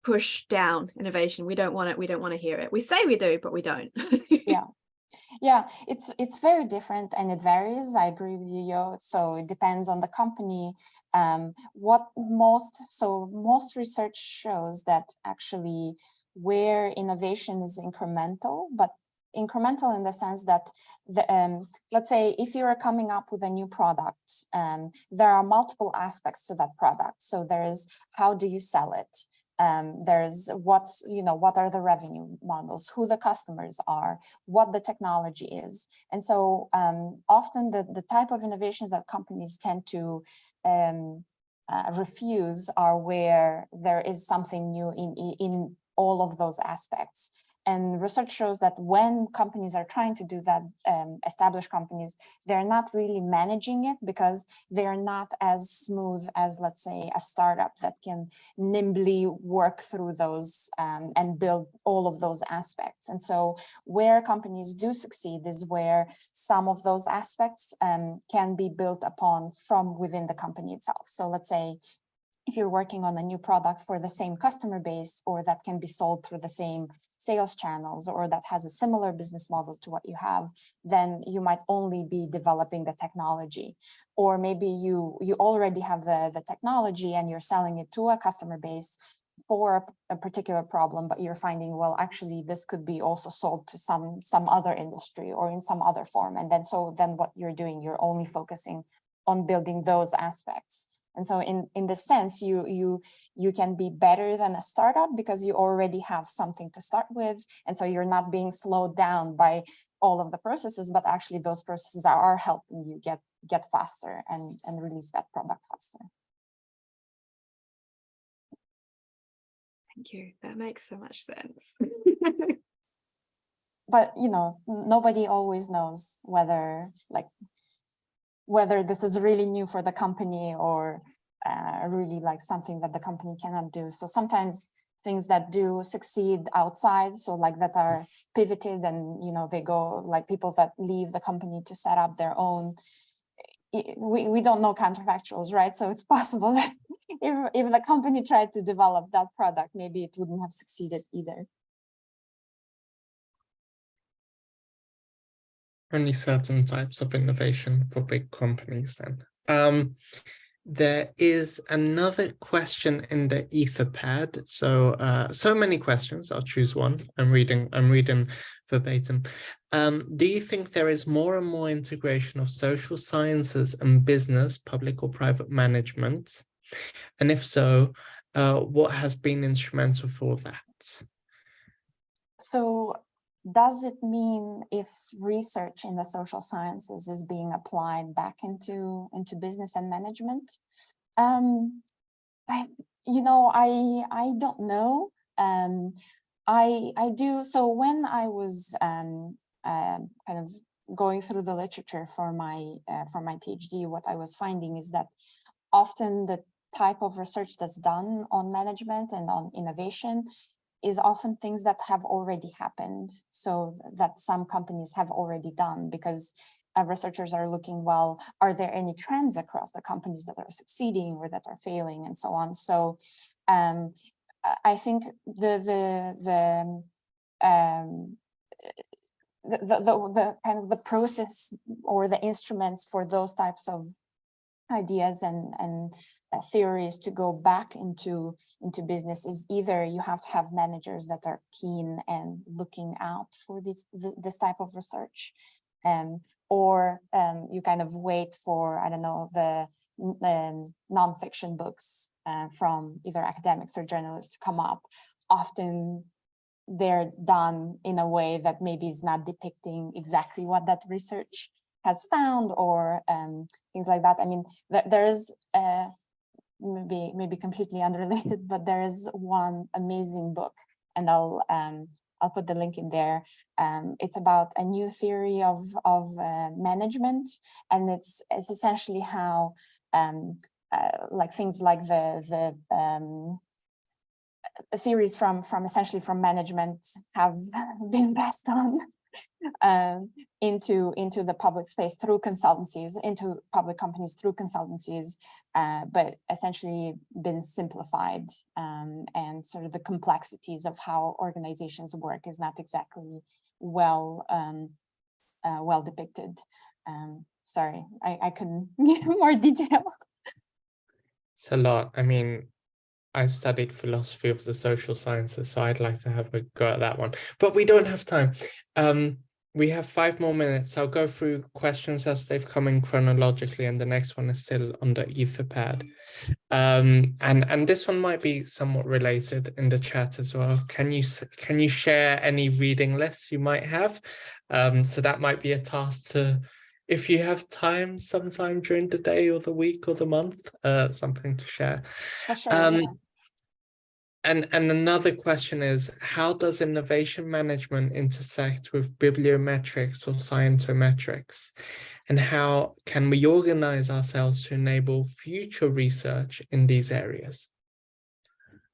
push down innovation. We don't want it, we don't want to hear it. We say we do, but we don't. [LAUGHS] yeah. Yeah, it's it's very different and it varies. I agree with you, Yo. So it depends on the company. Um, what most so most research shows that actually where innovation is incremental, but incremental in the sense that the, um, let's say if you're coming up with a new product, um, there are multiple aspects to that product. So there is how do you sell it? Um, there's what's, you know, what are the revenue models, who the customers are, what the technology is. And so um, often the, the type of innovations that companies tend to um, uh, refuse are where there is something new in, in all of those aspects. And research shows that when companies are trying to do that, um, established companies, they're not really managing it because they're not as smooth as, let's say, a startup that can nimbly work through those um, and build all of those aspects. And so where companies do succeed is where some of those aspects um, can be built upon from within the company itself. So let's say if you're working on a new product for the same customer base or that can be sold through the same sales channels or that has a similar business model to what you have, then you might only be developing the technology. Or maybe you, you already have the, the technology and you're selling it to a customer base for a, particular problem, but you're finding, well, actually, this could be also sold to some, some other industry or in some other form. And then so then what you're doing, you're only focusing on building those aspects. And so in, in the sense, you, you, you can be better than a startup because you already have something to start with. And so you're not being slowed down by all of the processes, but actually those processes are helping you get, get faster and, and release that product faster. Thank you. That makes so much sense. [LAUGHS] but, you know, nobody always knows whether like whether this is really new for the company or uh, really like something that the company cannot do. So sometimes things that do succeed outside, so like that are pivoted and, you know, they go like people that leave the company to set up their own, we, we don't know counterfactuals, right? So it's [LAUGHS] possible that if, if the company tried to develop that product, maybe it wouldn't have succeeded either. Only certain types of innovation for big companies then. Um, there is another question in the etherpad. So uh, so many questions. I'll choose one. I'm reading i'm reading verbatim. Um, do you think there is more and more integration of social sciences and business public or private management? And if so uh, what has been instrumental for that? So does it mean if research in the social sciences is being applied back into into business and management? Um i you know i i don't know. Um i i do so when i was um uh, kind of going through the literature for my uh, for my phd what i was finding is that often the type of research that's done on management and on innovation is often things that have already happened. So that some companies have already done because uh, researchers are looking, well, are there any trends across the companies that are succeeding or that are failing and so on. So um, I think the, the, the, um, the, the, the, the kind of the process or the instruments for those types of ideas and, and uh, theories to go back into into business is either you have to have managers that are keen and looking out for this this type of research um, or um, you kind of wait for I don't know the um, nonfiction books uh, from either academics or journalists to come up. Often they're done in a way that maybe is not depicting exactly what that research has found or um, things like that. I mean, th there is uh, maybe maybe completely unrelated, [LAUGHS] but there is one amazing book, and I'll um, I'll put the link in there. Um, it's about a new theory of of uh, management, and it's it's essentially how um, uh, like things like the the um, theories from from essentially from management have [LAUGHS] been passed on um, into into the public space through consultancies, into public companies through consultancies, uh, but essentially been simplified um, and sort of the complexities of how organizations work is not exactly well um, uh, well depicted. Um, sorry, I, I couldn't [LAUGHS] give more detail. It's a lot. I mean, I studied philosophy of the social sciences, so I'd like to have a go at that one, but we don't have time. Um, we have five more minutes. I'll go through questions as they've come in chronologically, and the next one is still under Etherpad. Um, and and this one might be somewhat related in the chat as well. Can you can you share any reading lists you might have? Um, so that might be a task to, if you have time sometime during the day or the week or the month, uh, something to share. Sure, Um, yeah. And, and another question is, how does innovation management intersect with bibliometrics or scientometrics? And how can we organize ourselves to enable future research in these areas?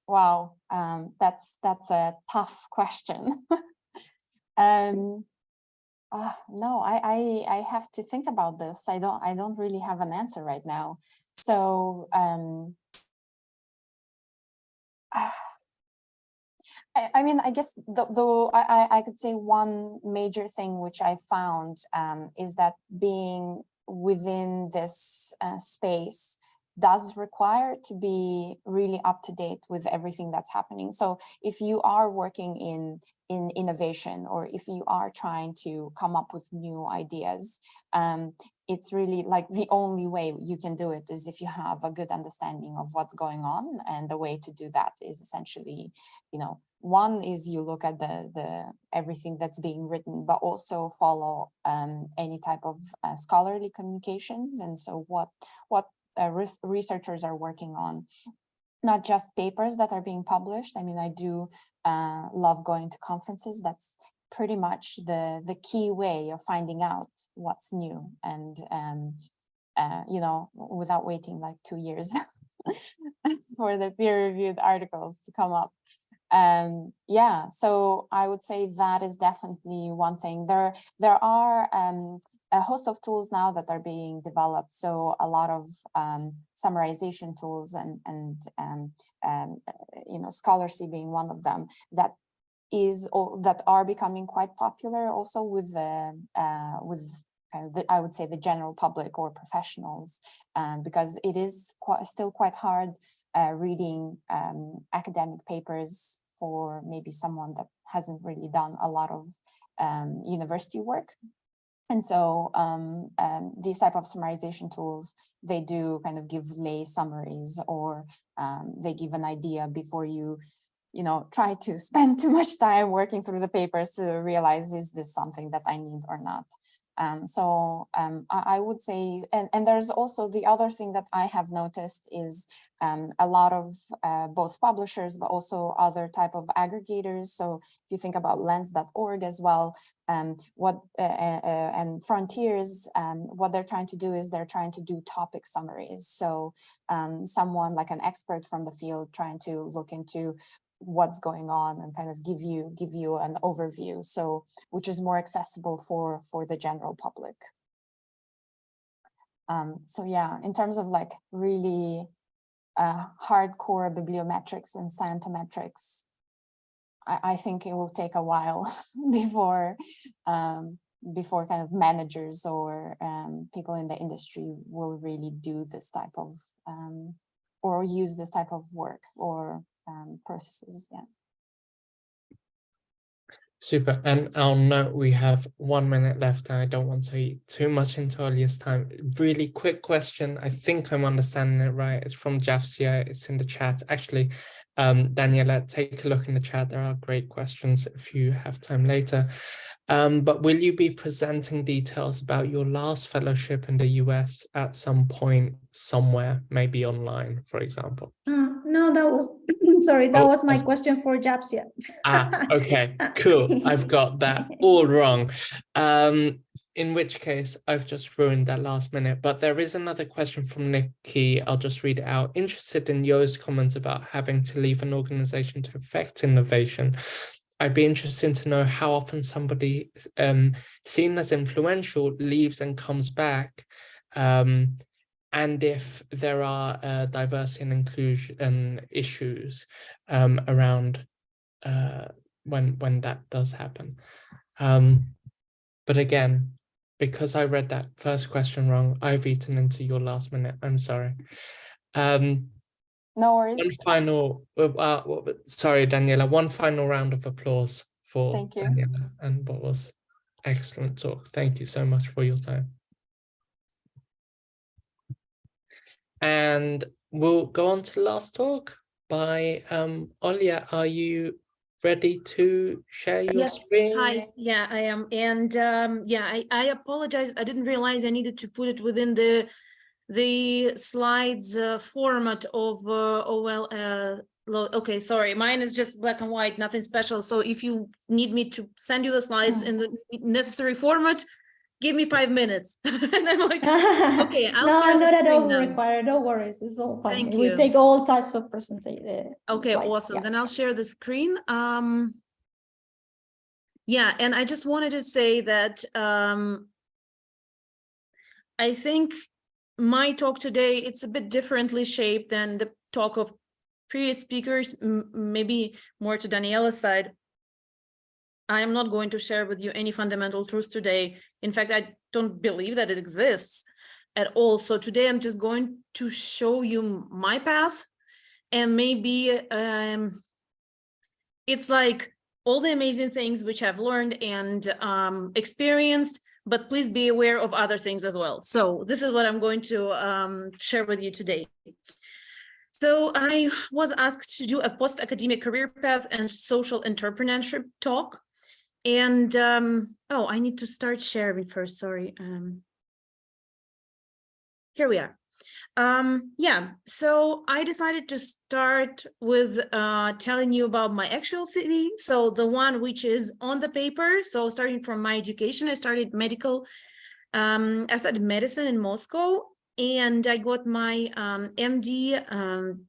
Wow, um, that's that's a tough question. [LAUGHS] um, uh, no, I, I I have to think about this. I don't I don't really have an answer right now. So um, I, I mean, I guess though, I I could say one major thing which I found um, is that being within this uh, space does require to be really up to date with everything that's happening. So if you are working in in innovation or if you are trying to come up with new ideas, um, it's really like the only way you can do it is if you have a good understanding of what's going on. And the way to do that is essentially, you know, one is you look at the the everything that's being written, but also follow um, any type of uh, scholarly communications. And so what what uh, res researchers are working on not just papers that are being published. I mean, I do uh, love going to conferences. That's pretty much the the key way of finding out what's new and um, uh, you know without waiting like two years [LAUGHS] for the peer-reviewed articles to come up um yeah so i would say that is definitely one thing there there are um a host of tools now that are being developed. So a lot of um, summarization tools and, and um, um, you know, Scholarcy being one of them that is that are becoming quite popular also with the uh, with kind of the, I would say the general public or professionals um, because it is quite, still quite hard uh, reading um, academic papers for maybe someone that hasn't really done a lot of um, university work. And so um, um, these type of summarization tools, they do kind of give lay summaries or um, they give an idea before you, you know, try to spend too much time working through the papers to realize, is this something that I need or not? Um, so um, I, I, would say, and, and there's also the other thing that I have noticed is um, a lot of uh, both publishers, but also other type of aggregators. So if you think about lens.org as well, um, what uh, uh, uh, and Frontiers, um, what they're trying to do is they're trying to do topic summaries. So um, someone like an expert from the field trying to look into what's going on and kind of give you give you an overview so which is more accessible for for the general public. Um so yeah in terms of like really uh hardcore bibliometrics and scientometrics i i think it will take a while [LAUGHS] before um before kind of managers or um people in the industry will really do this type of um or use this type of work or um, processes. Yeah. Super. And I'll note we have one minute left. And I don't want to eat too much into Olia's time. Really quick question. I think I'm understanding it right. It's from Jafsia. It's in the chat. Actually, um, Daniela, take a look in the chat. There are great questions if you have time later. Um, but will you be presenting details about your last fellowship in the US at some point somewhere, maybe online, for example? Uh, no, that was, [CLEARS THROAT] sorry, that Oh, was my that's- question for Jafsia. Ah, okay, [LAUGHS] cool. I've got that [LAUGHS] all wrong. Um, in which case I've just ruined that last minute, but there is another question from Nikki. I'll just read it out. Interested in Yo's comments about having to leave an organization to affect innovation. I'd be interested to know how often somebody um, seen as influential leaves and comes back, um, and if there are uh, diversity and inclusion issues um, around uh, when when that does happen. Um, but again, because I read that first question wrong, I've eaten into your last minute. I'm sorry. Um, No worries. one final, uh, uh, sorry, Daniela, one final round of applause for Thank you. Daniela and what was excellent talk. Thank you so much for your time. And we'll go on to the last talk by um, Olia. Are you ready to share your Yes, screen? Hi, yeah, I am. And um, yeah, I, I apologize. I didn't realize I needed to put it within the the slides uh, format of uh, oh well uh, okay sorry mine is just black and white nothing special so if you need me to send you the slides in the necessary format give me five minutes [LAUGHS] and i'm like [LAUGHS] okay i'll no, share not at all now. required. No worries. It's all fine. Thank We you. take all types of presentation. Okay, awesome. Then I'll share the screen. Um, yeah, and I just wanted to say that um, I think my talk today, it's a bit differently shaped than the talk of previous speakers, maybe more to Daniela's side. I am not going to share with you any fundamental truths today. In fact, I don't believe that it exists at all. So today I'm just going to show you my path and maybe um, it's like all the amazing things which I've learned and um, experienced, but please be aware of other things as well. So this is what I'm going to um, share with you today. So I was asked to do a post-academic career path and social entrepreneurship talk. And um, oh, I need to start sharing first, sorry. Um, here we are. Um, yeah, so I decided to start with uh, telling you about my actual CV. So the one which is on the paper. So starting from my education, I started medical. Um, I studied medicine in Moscow and I got my um, MD um,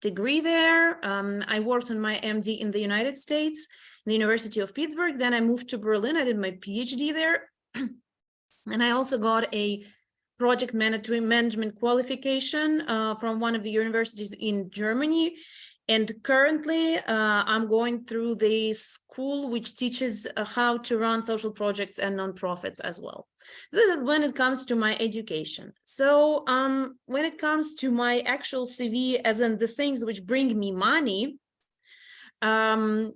degree there. Um, I worked on my MD in the United States, the University of Pittsburgh. Then I moved to Berlin. I did my PhD there. [CLEARS THROAT] and I also got a project management qualification uh, from one of the universities in Germany. And currently uh, I'm going through the school which teaches uh, how to run social projects and nonprofits as well. So this is when it comes to my education. So um, when it comes to my actual CV, as in the things which bring me money, um,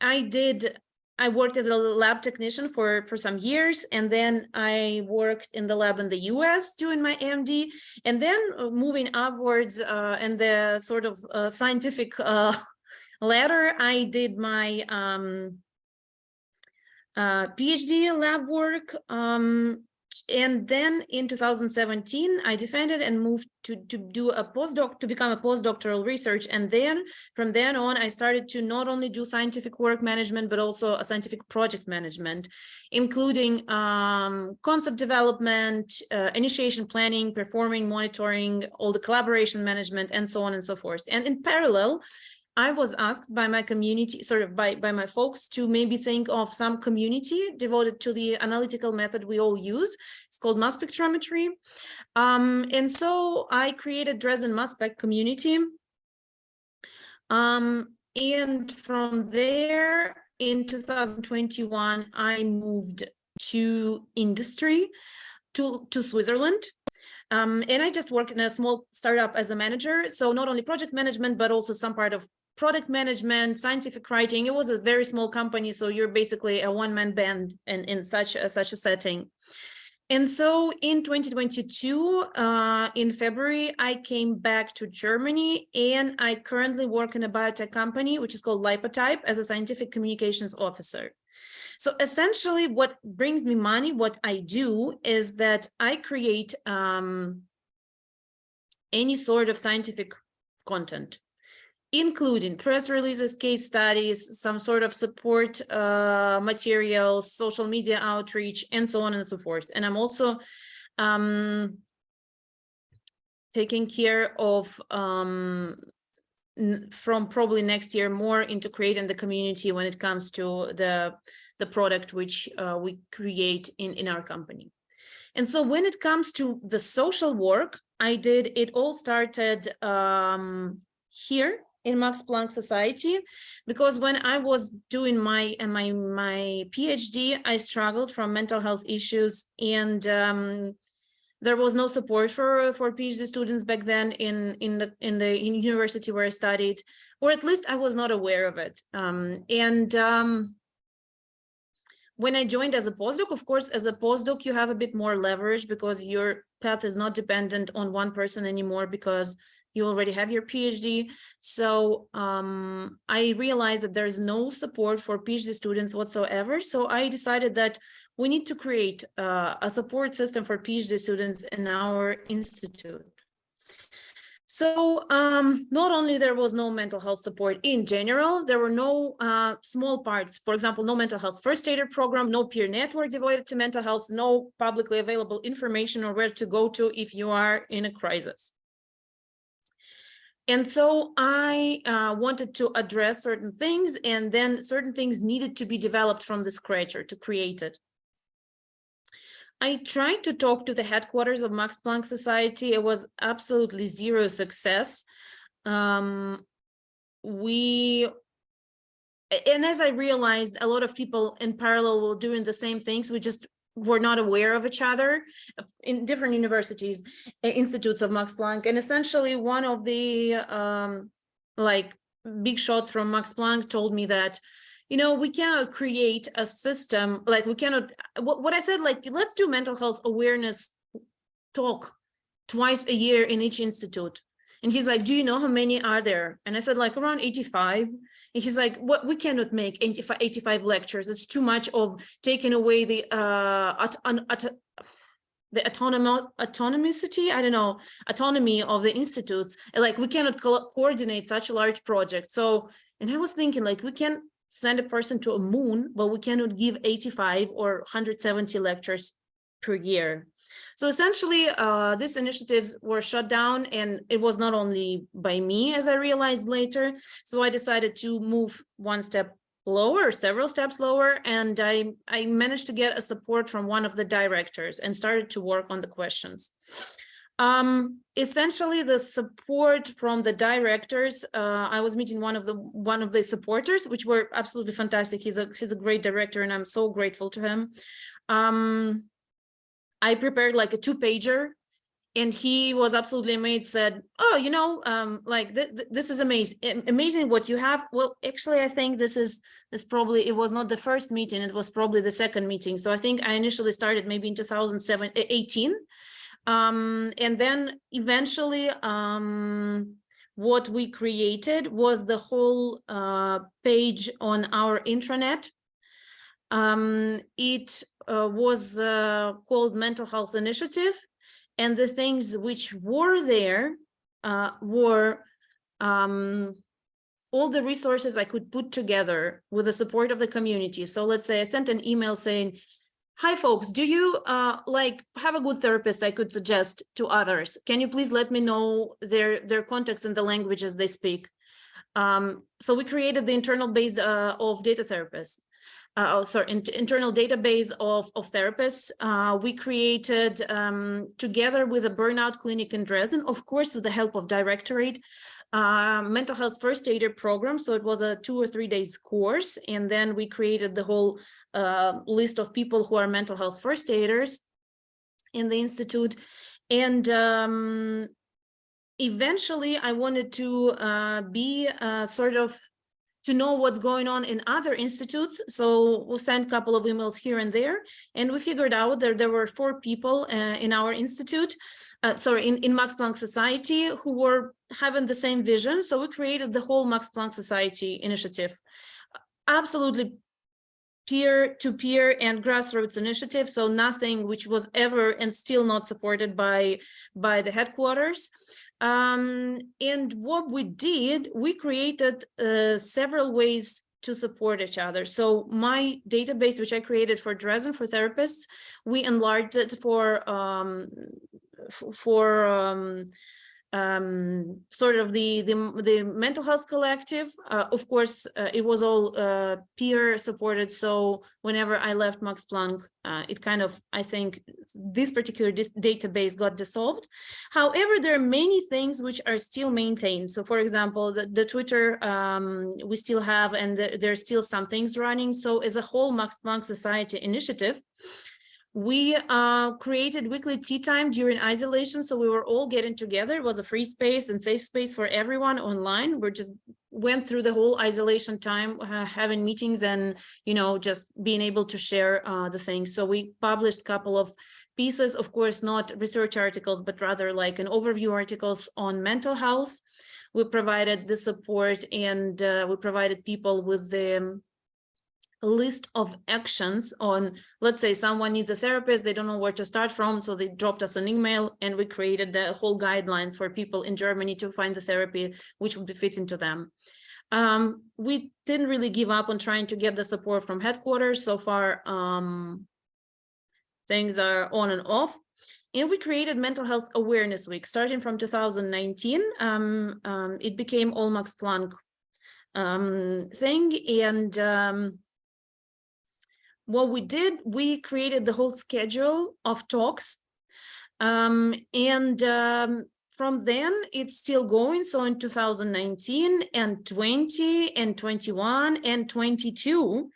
I did I worked as a lab technician for, for some years, and then I worked in the lab in the US doing my MD, and then uh, moving upwards uh, in the sort of uh, scientific uh, [LAUGHS] ladder, I did my um, uh, PhD lab work. Um, and then in 2017, I defended and moved to, to do a postdoc, to become a postdoctoral research. And then from then on, I started to not only do scientific work management, but also a scientific project management, including um, concept development, uh, initiation planning, performing, monitoring, all the collaboration management, and so on and so forth. And in parallel, I was asked by my community, sort of by, by my folks to maybe think of some community devoted to the analytical method we all use. It's called mass spectrometry. Um, and so I created Dresden Mass Spec community. Um, and from there in 2021, I moved to industry, to, to Switzerland. Um, and I just worked in a small startup as a manager. So not only project management, but also some part of product management, scientific writing. It was a very small company, so you're basically a one-man band in, in such a, such a setting. And so in 2022, uh, in February, I came back to Germany and I currently work in a biotech company, which is called Lipotype as a scientific communications officer. So essentially what brings me money, what I do is that I create um, any sort of scientific content including press releases, case studies, some sort of support uh, materials, social media outreach, and so on and so forth. And I'm also um, taking care of um, from probably next year more into creating the community when it comes to the the product which uh, we create in in our company and so when it comes to the social work i did it all started um, here in max planck society because when i was doing my my my phd i struggled from mental health issues and um, there was no support for for PhD students back then in in the in the university where I studied, or at least I was not aware of it. Um, and um, when I joined as a postdoc, of course, as a postdoc, you have a bit more leverage because your path is not dependent on one person anymore because you already have your PhD. So um, I realized that there's no support for PhD students whatsoever. So I decided that we need to create uh, a support system for PhD students in our institute. So um, not only there was no mental health support in general, there were no uh, small parts, for example, no mental health first aider program, no peer network devoted to mental health, no publicly available information or where to go to if you are in a crisis. And so I uh, wanted to address certain things and then certain things needed to be developed from the scratch or to create it. I tried to talk to the headquarters of Max Planck Society. It was absolutely zero success. Um, we, and as I realized, a lot of people in parallel were doing the same things. We just were not aware of each other in different universities, institutes of Max Planck. And essentially one of the um, like big shots from Max Planck told me that you know, we cannot create a system like we cannot what, what I said, like, let's do mental health awareness talk twice a year in each institute. And he's like, do you know how many are there? And I said, like around 85. And he's like, what we cannot make 85, 85 lectures. It's too much of taking away the uh the autonom autonomicity, I don't know, autonomy of the institutes. Like we cannot co coordinate such a large project. So, and I was thinking like we can send a person to a moon, but we cannot give 85 or 170 lectures per year. So essentially, uh, these initiatives were shut down and it was not only by me, as I realized later. So I decided to move one step lower, several steps lower, and I, I managed to get a support from one of the directors and started to work on the questions. Um, essentially the support from the directors, uh, I was meeting one of the one of the supporters, which were absolutely fantastic. He's a he's a great director and I'm so grateful to him. Um, I prepared like a two pager and he was absolutely amazed said oh you know um like th th this is amazing amazing what you have. Well actually i think this is this probably it was not the first meeting it was probably the second meeting. So i think i initially started maybe in 2007 18 um, and then eventually um, what we created was the whole uh, page on our intranet. Um, it was uh, called Mental Health Initiative, and the things which were there uh, were um, all the resources I could put together with the support of the community. So let's say I sent an email saying, Hi, folks. Do you uh, like have a good therapist I could suggest to others? Can you please let me know their their context and the languages they speak? Um, so we created the internal base uh, of data therapists. Uh, oh, sorry, in, internal database of, of therapists. Uh, we created um, together with a burnout clinic in Dresden, of course, with the help of Directorate, uh, mental health first aider program. So it was a two or three days course. And then we created the whole uh, list of people who are mental health first aiders in the Institute. And um, eventually I wanted to uh, be uh, sort of to know what's going on in other institutes. So we'll send a couple of emails here and there. And we figured out that there were four people uh, in our institute, uh, sorry, in, in Max Planck Society who were having the same vision. So we created the whole Max Planck Society initiative. Absolutely peer-to-peer -peer and grassroots initiative, so nothing which was ever and still not supported by, by the headquarters. Um, and what we did, we created uh, several ways to support each other. So my database, which I created for Dresden for therapists, we enlarged it for um, for um, um, sort of the, the, the mental health collective. Uh, of course, uh, it was all uh, peer supported. So whenever I left Max Planck, uh, it kind of, I think this particular database got dissolved. However, there are many things which are still maintained. So for example, the, the Twitter um, we still have, and the, there's still some things running. So as a whole Max Planck Society initiative, we uh, created weekly tea time during isolation. So we were all getting together. It was a free space and safe space for everyone online. We just went through the whole isolation time, uh, having meetings and, you know, just being able to share uh, the things. So we published a couple of pieces, of course, not research articles, but rather like an overview articles on mental health. We provided the support and uh, we provided people with the a list of actions on, let's say someone needs a therapist, they don't know where to start from, so they dropped us an email and we created the whole guidelines for people in Germany to find the therapy which would be fitting to them. Um, we didn't really give up on trying to get the support from headquarters. So far, um, things are on and off. And we created Mental Health Awareness Week starting from 2019. Um, um, it became All Max Planck um, thing. And um, what we did, we created the whole schedule of talks. Um, and um, from then it's still going. So in 2019 and 20 and 21 and 22,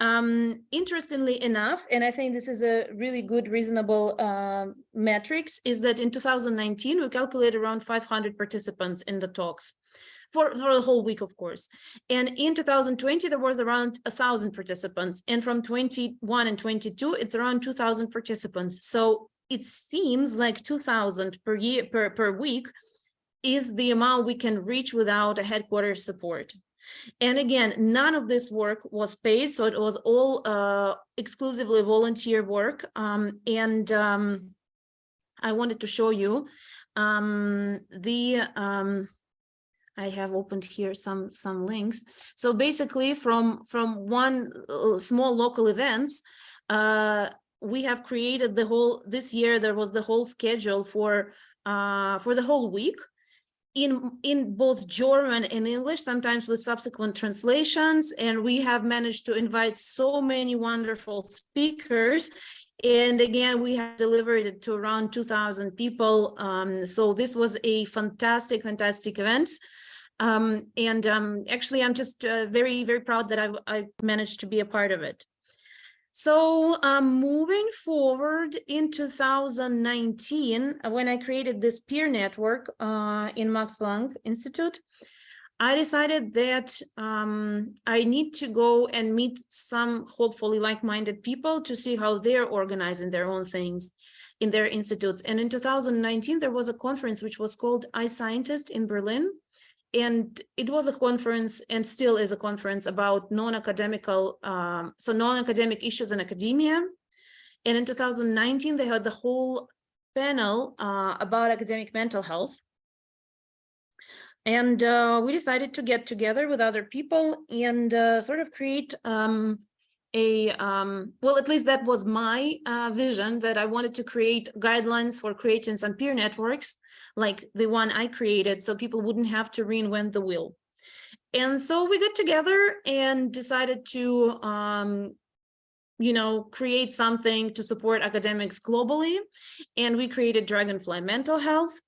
um, interestingly enough, and I think this is a really good, reasonable uh, metrics, is that in 2019, we calculated around 500 participants in the talks for, for the whole week, of course. And in 2020, there was around a thousand participants. And from 21 and 22, it's around 2000 participants. So it seems like 2000 per year, per, per week is the amount we can reach without a headquarters support. And again, none of this work was paid, so it was all uh, exclusively volunteer work. Um, and um, I wanted to show you um, the um, I have opened here some some links. So basically from from one uh, small local events, uh, we have created the whole this year there was the whole schedule for uh, for the whole week in in both German and English, sometimes with subsequent translations. And we have managed to invite so many wonderful speakers and again, we have delivered it to around 2000 people. Um, so this was a fantastic, fantastic event. Um, and um, actually, I'm just uh, very, very proud that I've, i managed to be a part of it. So um, moving forward in 2019, uh, when I created this peer network uh, in Max Planck Institute, I decided that um, I need to go and meet some hopefully like-minded people to see how they're organizing their own things in their institutes. And in 2019, there was a conference which was called iScientist in Berlin and it was a conference and still is a conference about non-academical um, so non-academic issues in academia. And in 2019 they had the whole panel uh, about academic mental health. And uh, we decided to get together with other people and uh, sort of create um, a um, well at least that was my uh, vision that I wanted to create guidelines for creating some peer networks like the one I created so people wouldn't have to reinvent the wheel. And so we got together and decided to um, you know create something to support academics globally and we created dragonfly mental health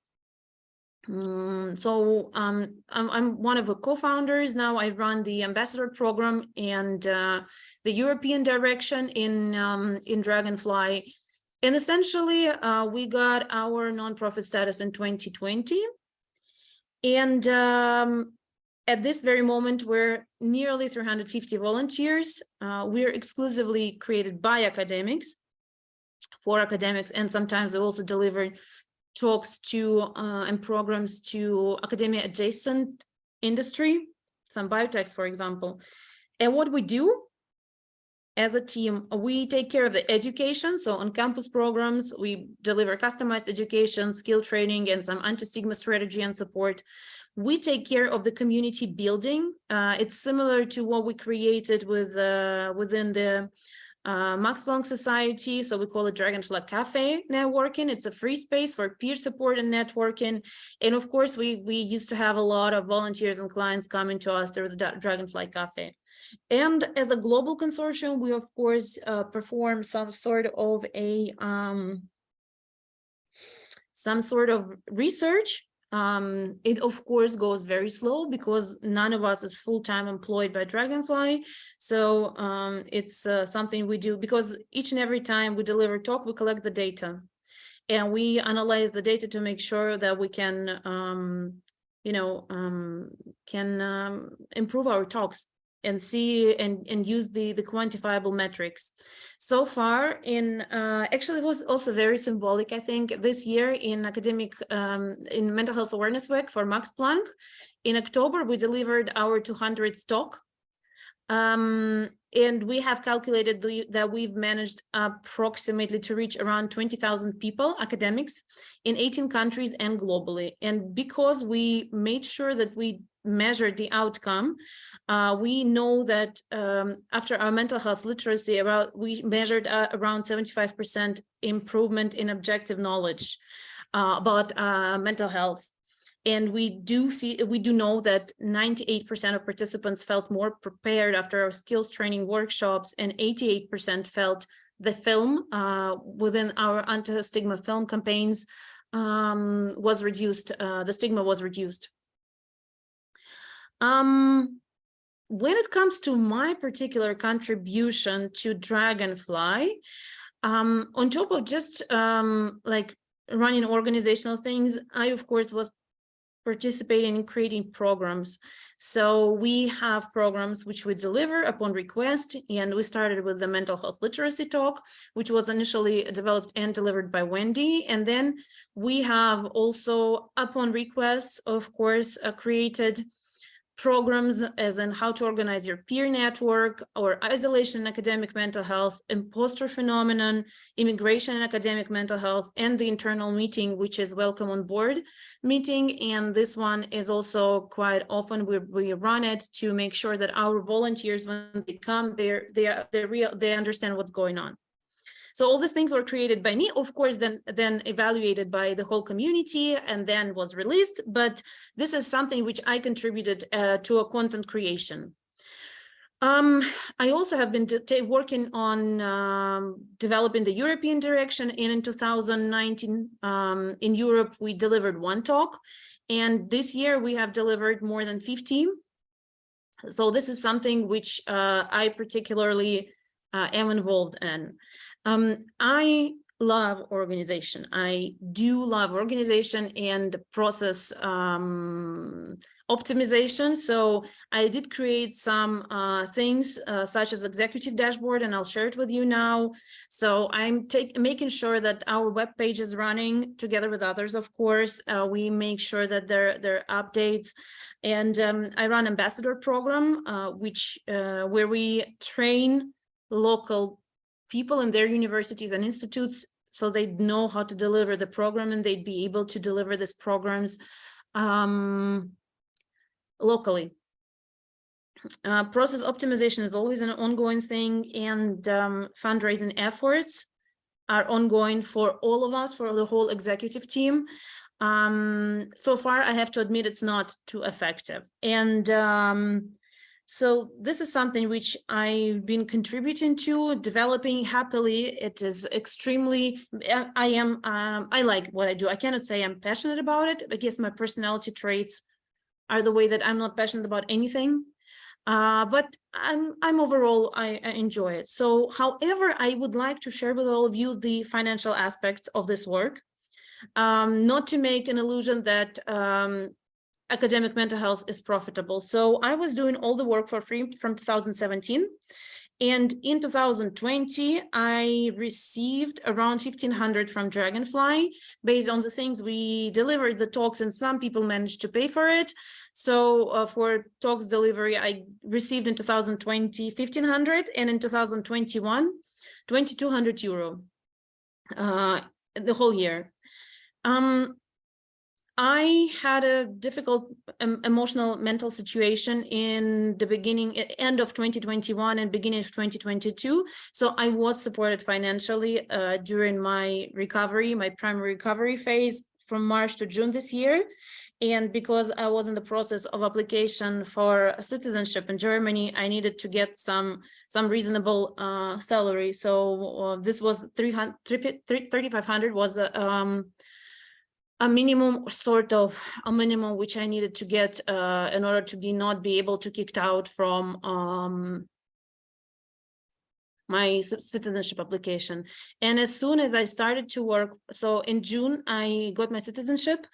Mm, so um, I'm, I'm, one of the co-founders now. I run the ambassador program and uh, the European direction in um, in Dragonfly. And essentially, uh, we got our nonprofit status in 2020. And um, at this very moment, we're nearly 350 volunteers. Uh, we're exclusively created by academics, for academics, and sometimes we also deliver talks to uh, and programs to academia adjacent industry, some biotechs, for example. And what we do as a team, we take care of the education. So on campus programs, we deliver customized education, skill training, and some anti-stigma strategy and support. We take care of the community building. Uh, it's similar to what we created with uh, within the uh, Max Planck Society, so we call it Dragonfly Cafe networking. It's a free space for peer support and networking. And of course, we, we used to have a lot of volunteers and clients coming to us through the Dragonfly Cafe. And as a global consortium, we of course uh, perform some sort of a um, some sort of research um, it of course goes very slow because none of us is full-time employed by Dragonfly. So um, it's uh, something we do because each and every time we deliver talk, we collect the data and we analyze the data to make sure that we can, um, you know, um, can um, improve our talks and see and, and use the, the quantifiable metrics. So far in, uh, actually it was also very symbolic, I think, this year in academic, um, in mental health awareness week for Max Planck. In October, we delivered our 200th talk. Um, and we have calculated the, that we've managed approximately to reach around 20,000 people, academics, in 18 countries and globally. And because we made sure that we measured the outcome, uh, we know that um, after our mental health literacy, around, we measured uh, around 75% improvement in objective knowledge uh, about uh, mental health. And we do feel, we do know that 98% of participants felt more prepared after our skills training workshops and 88% felt the film uh, within our anti-stigma film campaigns um, was reduced, uh, the stigma was reduced. Um, when it comes to my particular contribution to Dragonfly, um, on top of just um, like running organizational things, I of course was participating in creating programs. So we have programs which we deliver upon request, and we started with the mental health literacy talk, which was initially developed and delivered by Wendy. And then we have also upon request, of course, uh, created programs as in how to organize your peer network or isolation academic mental health, imposter phenomenon, immigration and academic mental health, and the internal meeting, which is welcome on board meeting. And this one is also quite often we, we run it to make sure that our volunteers, when they come, they're, they're, they're real, they understand what's going on. So all these things were created by me, of course, then, then evaluated by the whole community and then was released. But this is something which I contributed uh, to a content creation. Um, I also have been working on um, developing the European direction and in 2019 um, in Europe we delivered one talk and this year we have delivered more than 15. So this is something which uh, I particularly uh, am involved in. Um, I love organization. I do love organization and process um, optimization. So I did create some uh, things uh, such as executive dashboard, and I'll share it with you now. So I'm making sure that our web page is running together with others. Of course, uh, we make sure that there there are updates. And um, I run ambassador program, uh, which uh, where we train local people in their universities and institutes so they'd know how to deliver the program and they'd be able to deliver these programs um, locally. Uh, process optimization is always an ongoing thing and um, fundraising efforts are ongoing for all of us, for the whole executive team. Um, so far, I have to admit it's not too effective. And um, so this is something which I've been contributing to, developing happily. It is extremely, I am, um, I like what I do. I cannot say I'm passionate about it. I guess my personality traits are the way that I'm not passionate about anything. Uh, but I'm, I'm overall, I, I enjoy it. So however, I would like to share with all of you the financial aspects of this work. Um, not to make an illusion that um, academic mental health is profitable. So I was doing all the work for free from 2017. And in 2020, I received around 1500 from Dragonfly based on the things we delivered the talks and some people managed to pay for it. So uh, for talks delivery, I received in 2020, 1500 and in 2021, 2200 euro uh, the whole year. Um, I had a difficult um, emotional mental situation in the beginning, end of 2021 and beginning of 2022. So I was supported financially uh, during my recovery, my primary recovery phase from March to June this year. And because I was in the process of application for citizenship in Germany, I needed to get some some reasonable uh, salary. So uh, this was 300, 3,500 was the um, a minimum sort of a minimum which I needed to get uh, in order to be not be able to kicked out from um, my citizenship application. And as soon as I started to work, so in June, I got my citizenship.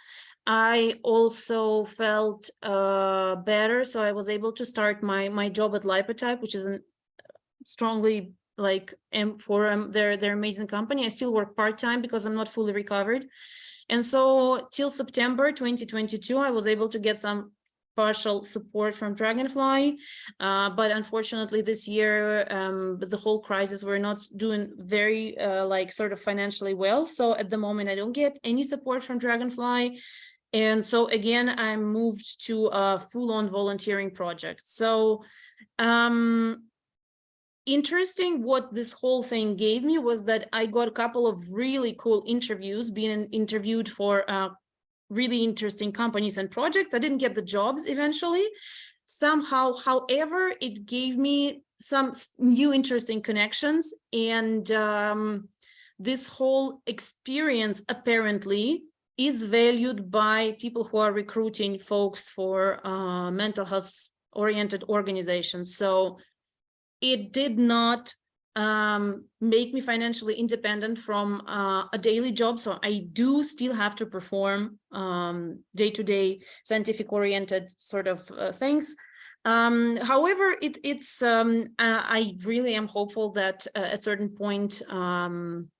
I also felt uh, better. So I was able to start my, my job at Lipotype, which is a strongly like M for um, their, their amazing company. I still work part-time because I'm not fully recovered. And so till September 2022, I was able to get some partial support from Dragonfly, uh, but unfortunately this year um, the whole crisis we're not doing very uh, like sort of financially well. So at the moment I don't get any support from Dragonfly. And so again, I moved to a full-on volunteering project. So um, interesting what this whole thing gave me was that I got a couple of really cool interviews being interviewed for uh, really interesting companies and projects. I didn't get the jobs eventually. Somehow, however, it gave me some new interesting connections and um, this whole experience apparently is valued by people who are recruiting folks for uh, mental health oriented organizations. So it did not um, make me financially independent from uh, a daily job. So I do still have to perform um, day-to-day -day scientific oriented sort of uh, things. Um, however, it, it's um, I really am hopeful that uh, at a certain point um,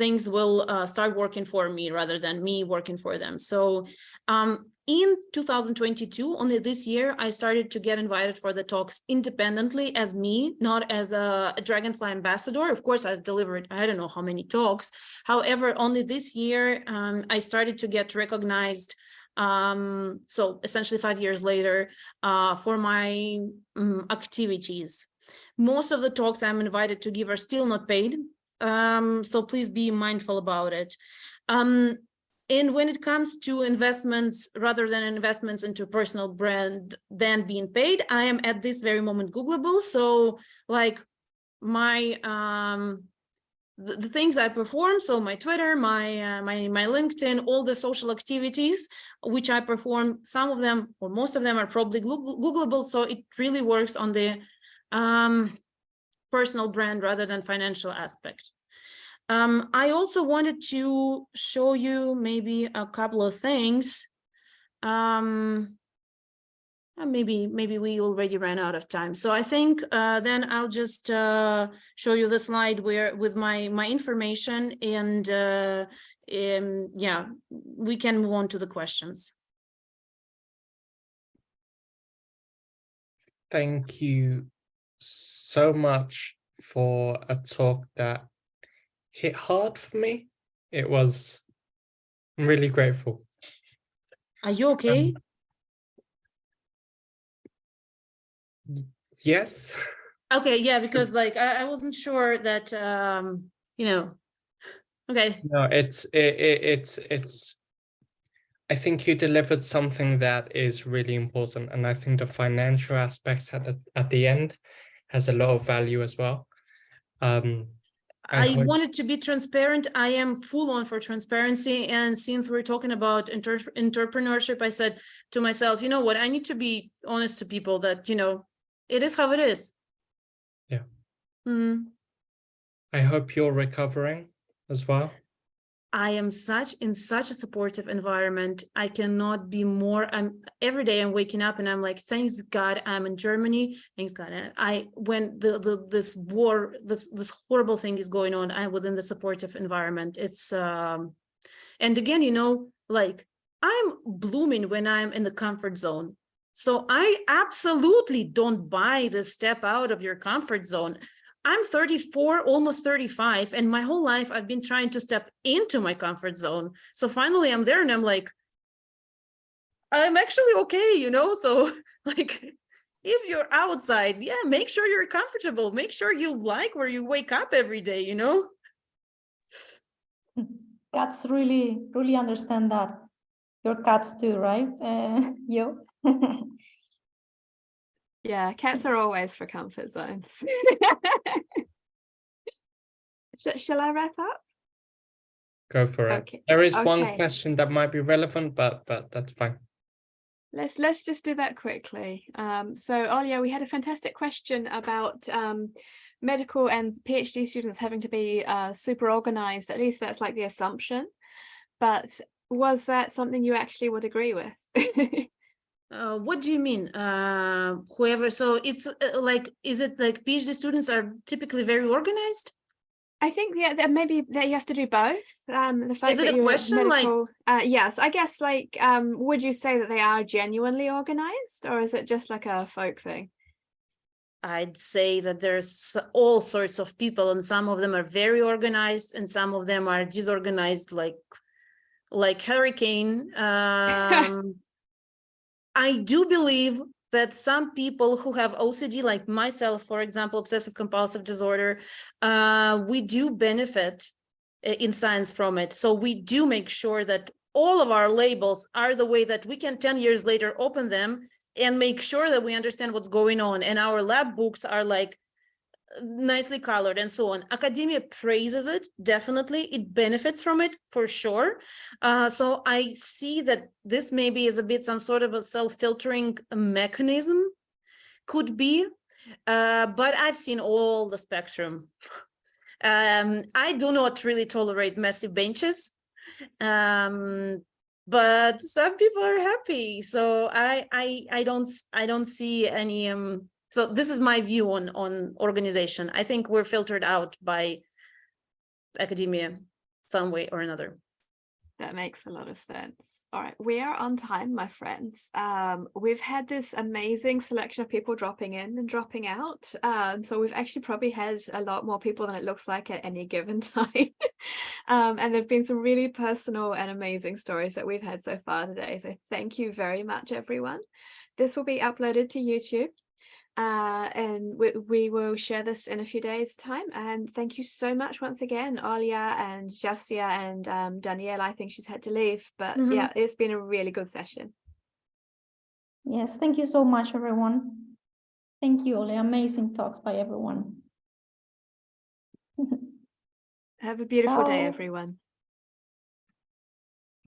things will uh, start working for me rather than me working for them. So um, in 2022, only this year, I started to get invited for the talks independently as me, not as a, a Dragonfly ambassador. Of course, I've delivered, I don't know how many talks. However, only this year, um, I started to get recognized um, so essentially five years later, uh, for my um, activities. Most of the talks I'm invited to give are still not paid, um, so please be mindful about it. Um, and when it comes to investments, rather than investments into personal brand than being paid, I am at this very moment Googleable. So like my um, the, things I perform, so my Twitter, my uh, my my LinkedIn, all the social activities which I perform, some of them or most of them are probably Googleable. So it really works on the um, personal brand rather than financial aspect. Um, I also wanted to show you maybe a couple of things. Um, uh, maybe maybe we already ran out of time. So I think uh, then I'll just uh, show you the slide where with my my information and uh, um, yeah, we can move on to the questions. Thank you so much for a talk that hit hard for me. It was, I'm really grateful. Are you okay? Um, yes. Okay, yeah, [LAUGHS] because like I, I wasn't sure that um, you know. Okay. No, it's it, it it's it's I think you delivered something that is really important. And I think the financial aspects at the at the end has a lot of value as well. Um, I wanted to be transparent. I am full on for transparency. And since we're talking about entrepreneurship, I said to myself, you know what, I need to be honest to people that, you know, it is how it is. Yeah. Mm. I hope you're recovering as well. I am such in such a supportive environment. I cannot be more. I'm every day I'm waking up and I'm like, thanks God I'm in Germany. Thanks God. And I when the, the this war, this this horrible thing is going on, I'm within the supportive environment. It's um and again, you know, like I'm blooming when I'm in the comfort zone. So I absolutely don't buy the step out of your comfort zone. I'm 34, almost 35, and my whole life I've been trying to step into my comfort zone. So finally I'm there and I'm like, I'm actually okay, you know? So [LAUGHS] like, if you're outside, yeah, make sure you're comfortable. Make sure you like where you wake up every day, you know? Cats really, really understand that. Your cats too, right? [LAUGHS] Uh, yo. [LAUGHS] Yeah, cats are always for comfort zones. [LAUGHS] Sh- shall I wrap up? Go for it. Okay, There is one question that might be relevant, but but that's fine. Let's let's just do that quickly. Um, so Olya, we had a fantastic question about um, medical and PhD students having to be uh, super organized. At least that's like the assumption. But was that something you actually would agree with? [LAUGHS] Uh, what do you mean? Uh, whoever, so it's uh, like, is it like PhD students are typically very organized? I think yeah, that maybe that you have to do both. Um, the fact it that a question, like- medical, uh, yes, I guess like um, would you say that they are genuinely organized, or is it just like a folk thing? I'd say that there's all sorts of people and some of them are very organized and some of them are disorganized like like hurricane. [LAUGHS] Um, I do believe that some people who have OCD, like myself, for example, obsessive compulsive disorder, uh, we do benefit in science from it. So we do make sure that all of our labels are the way that we can 10 years later open them and make sure that we understand what's going on. And our lab books are like nicely colored and so on. Academia praises it, definitely. It benefits from it for sure. Uh, so I see that this maybe is a bit some sort of a self-filtering mechanism, could be, uh, but I've seen all the spectrum. [LAUGHS] Um, I do not really tolerate massive benches. Um, but some people are happy. So I I I don't i don't see any um so this is my view on on organization. I think we're filtered out by academia some way or another. That makes a lot of sense. All right, we are on time, my friends. Um, we've had this amazing selection of people dropping in and dropping out. Um, so we've actually probably had a lot more people than it looks like at any given [LAUGHS] time. um, and there've been some really personal and amazing stories that we've had so far today. So thank you very much, everyone. This will be uploaded to YouTube. Uh, and we, we will share this in a few days time and thank you so much once again Alia and Jafsia and um, Danielle I think she's had to leave but Mhm. yeah it's been a really good session Yes, thank you so much, everyone. Thank you, Oli. Amazing talks by everyone. [LAUGHS] have a beautiful day everyone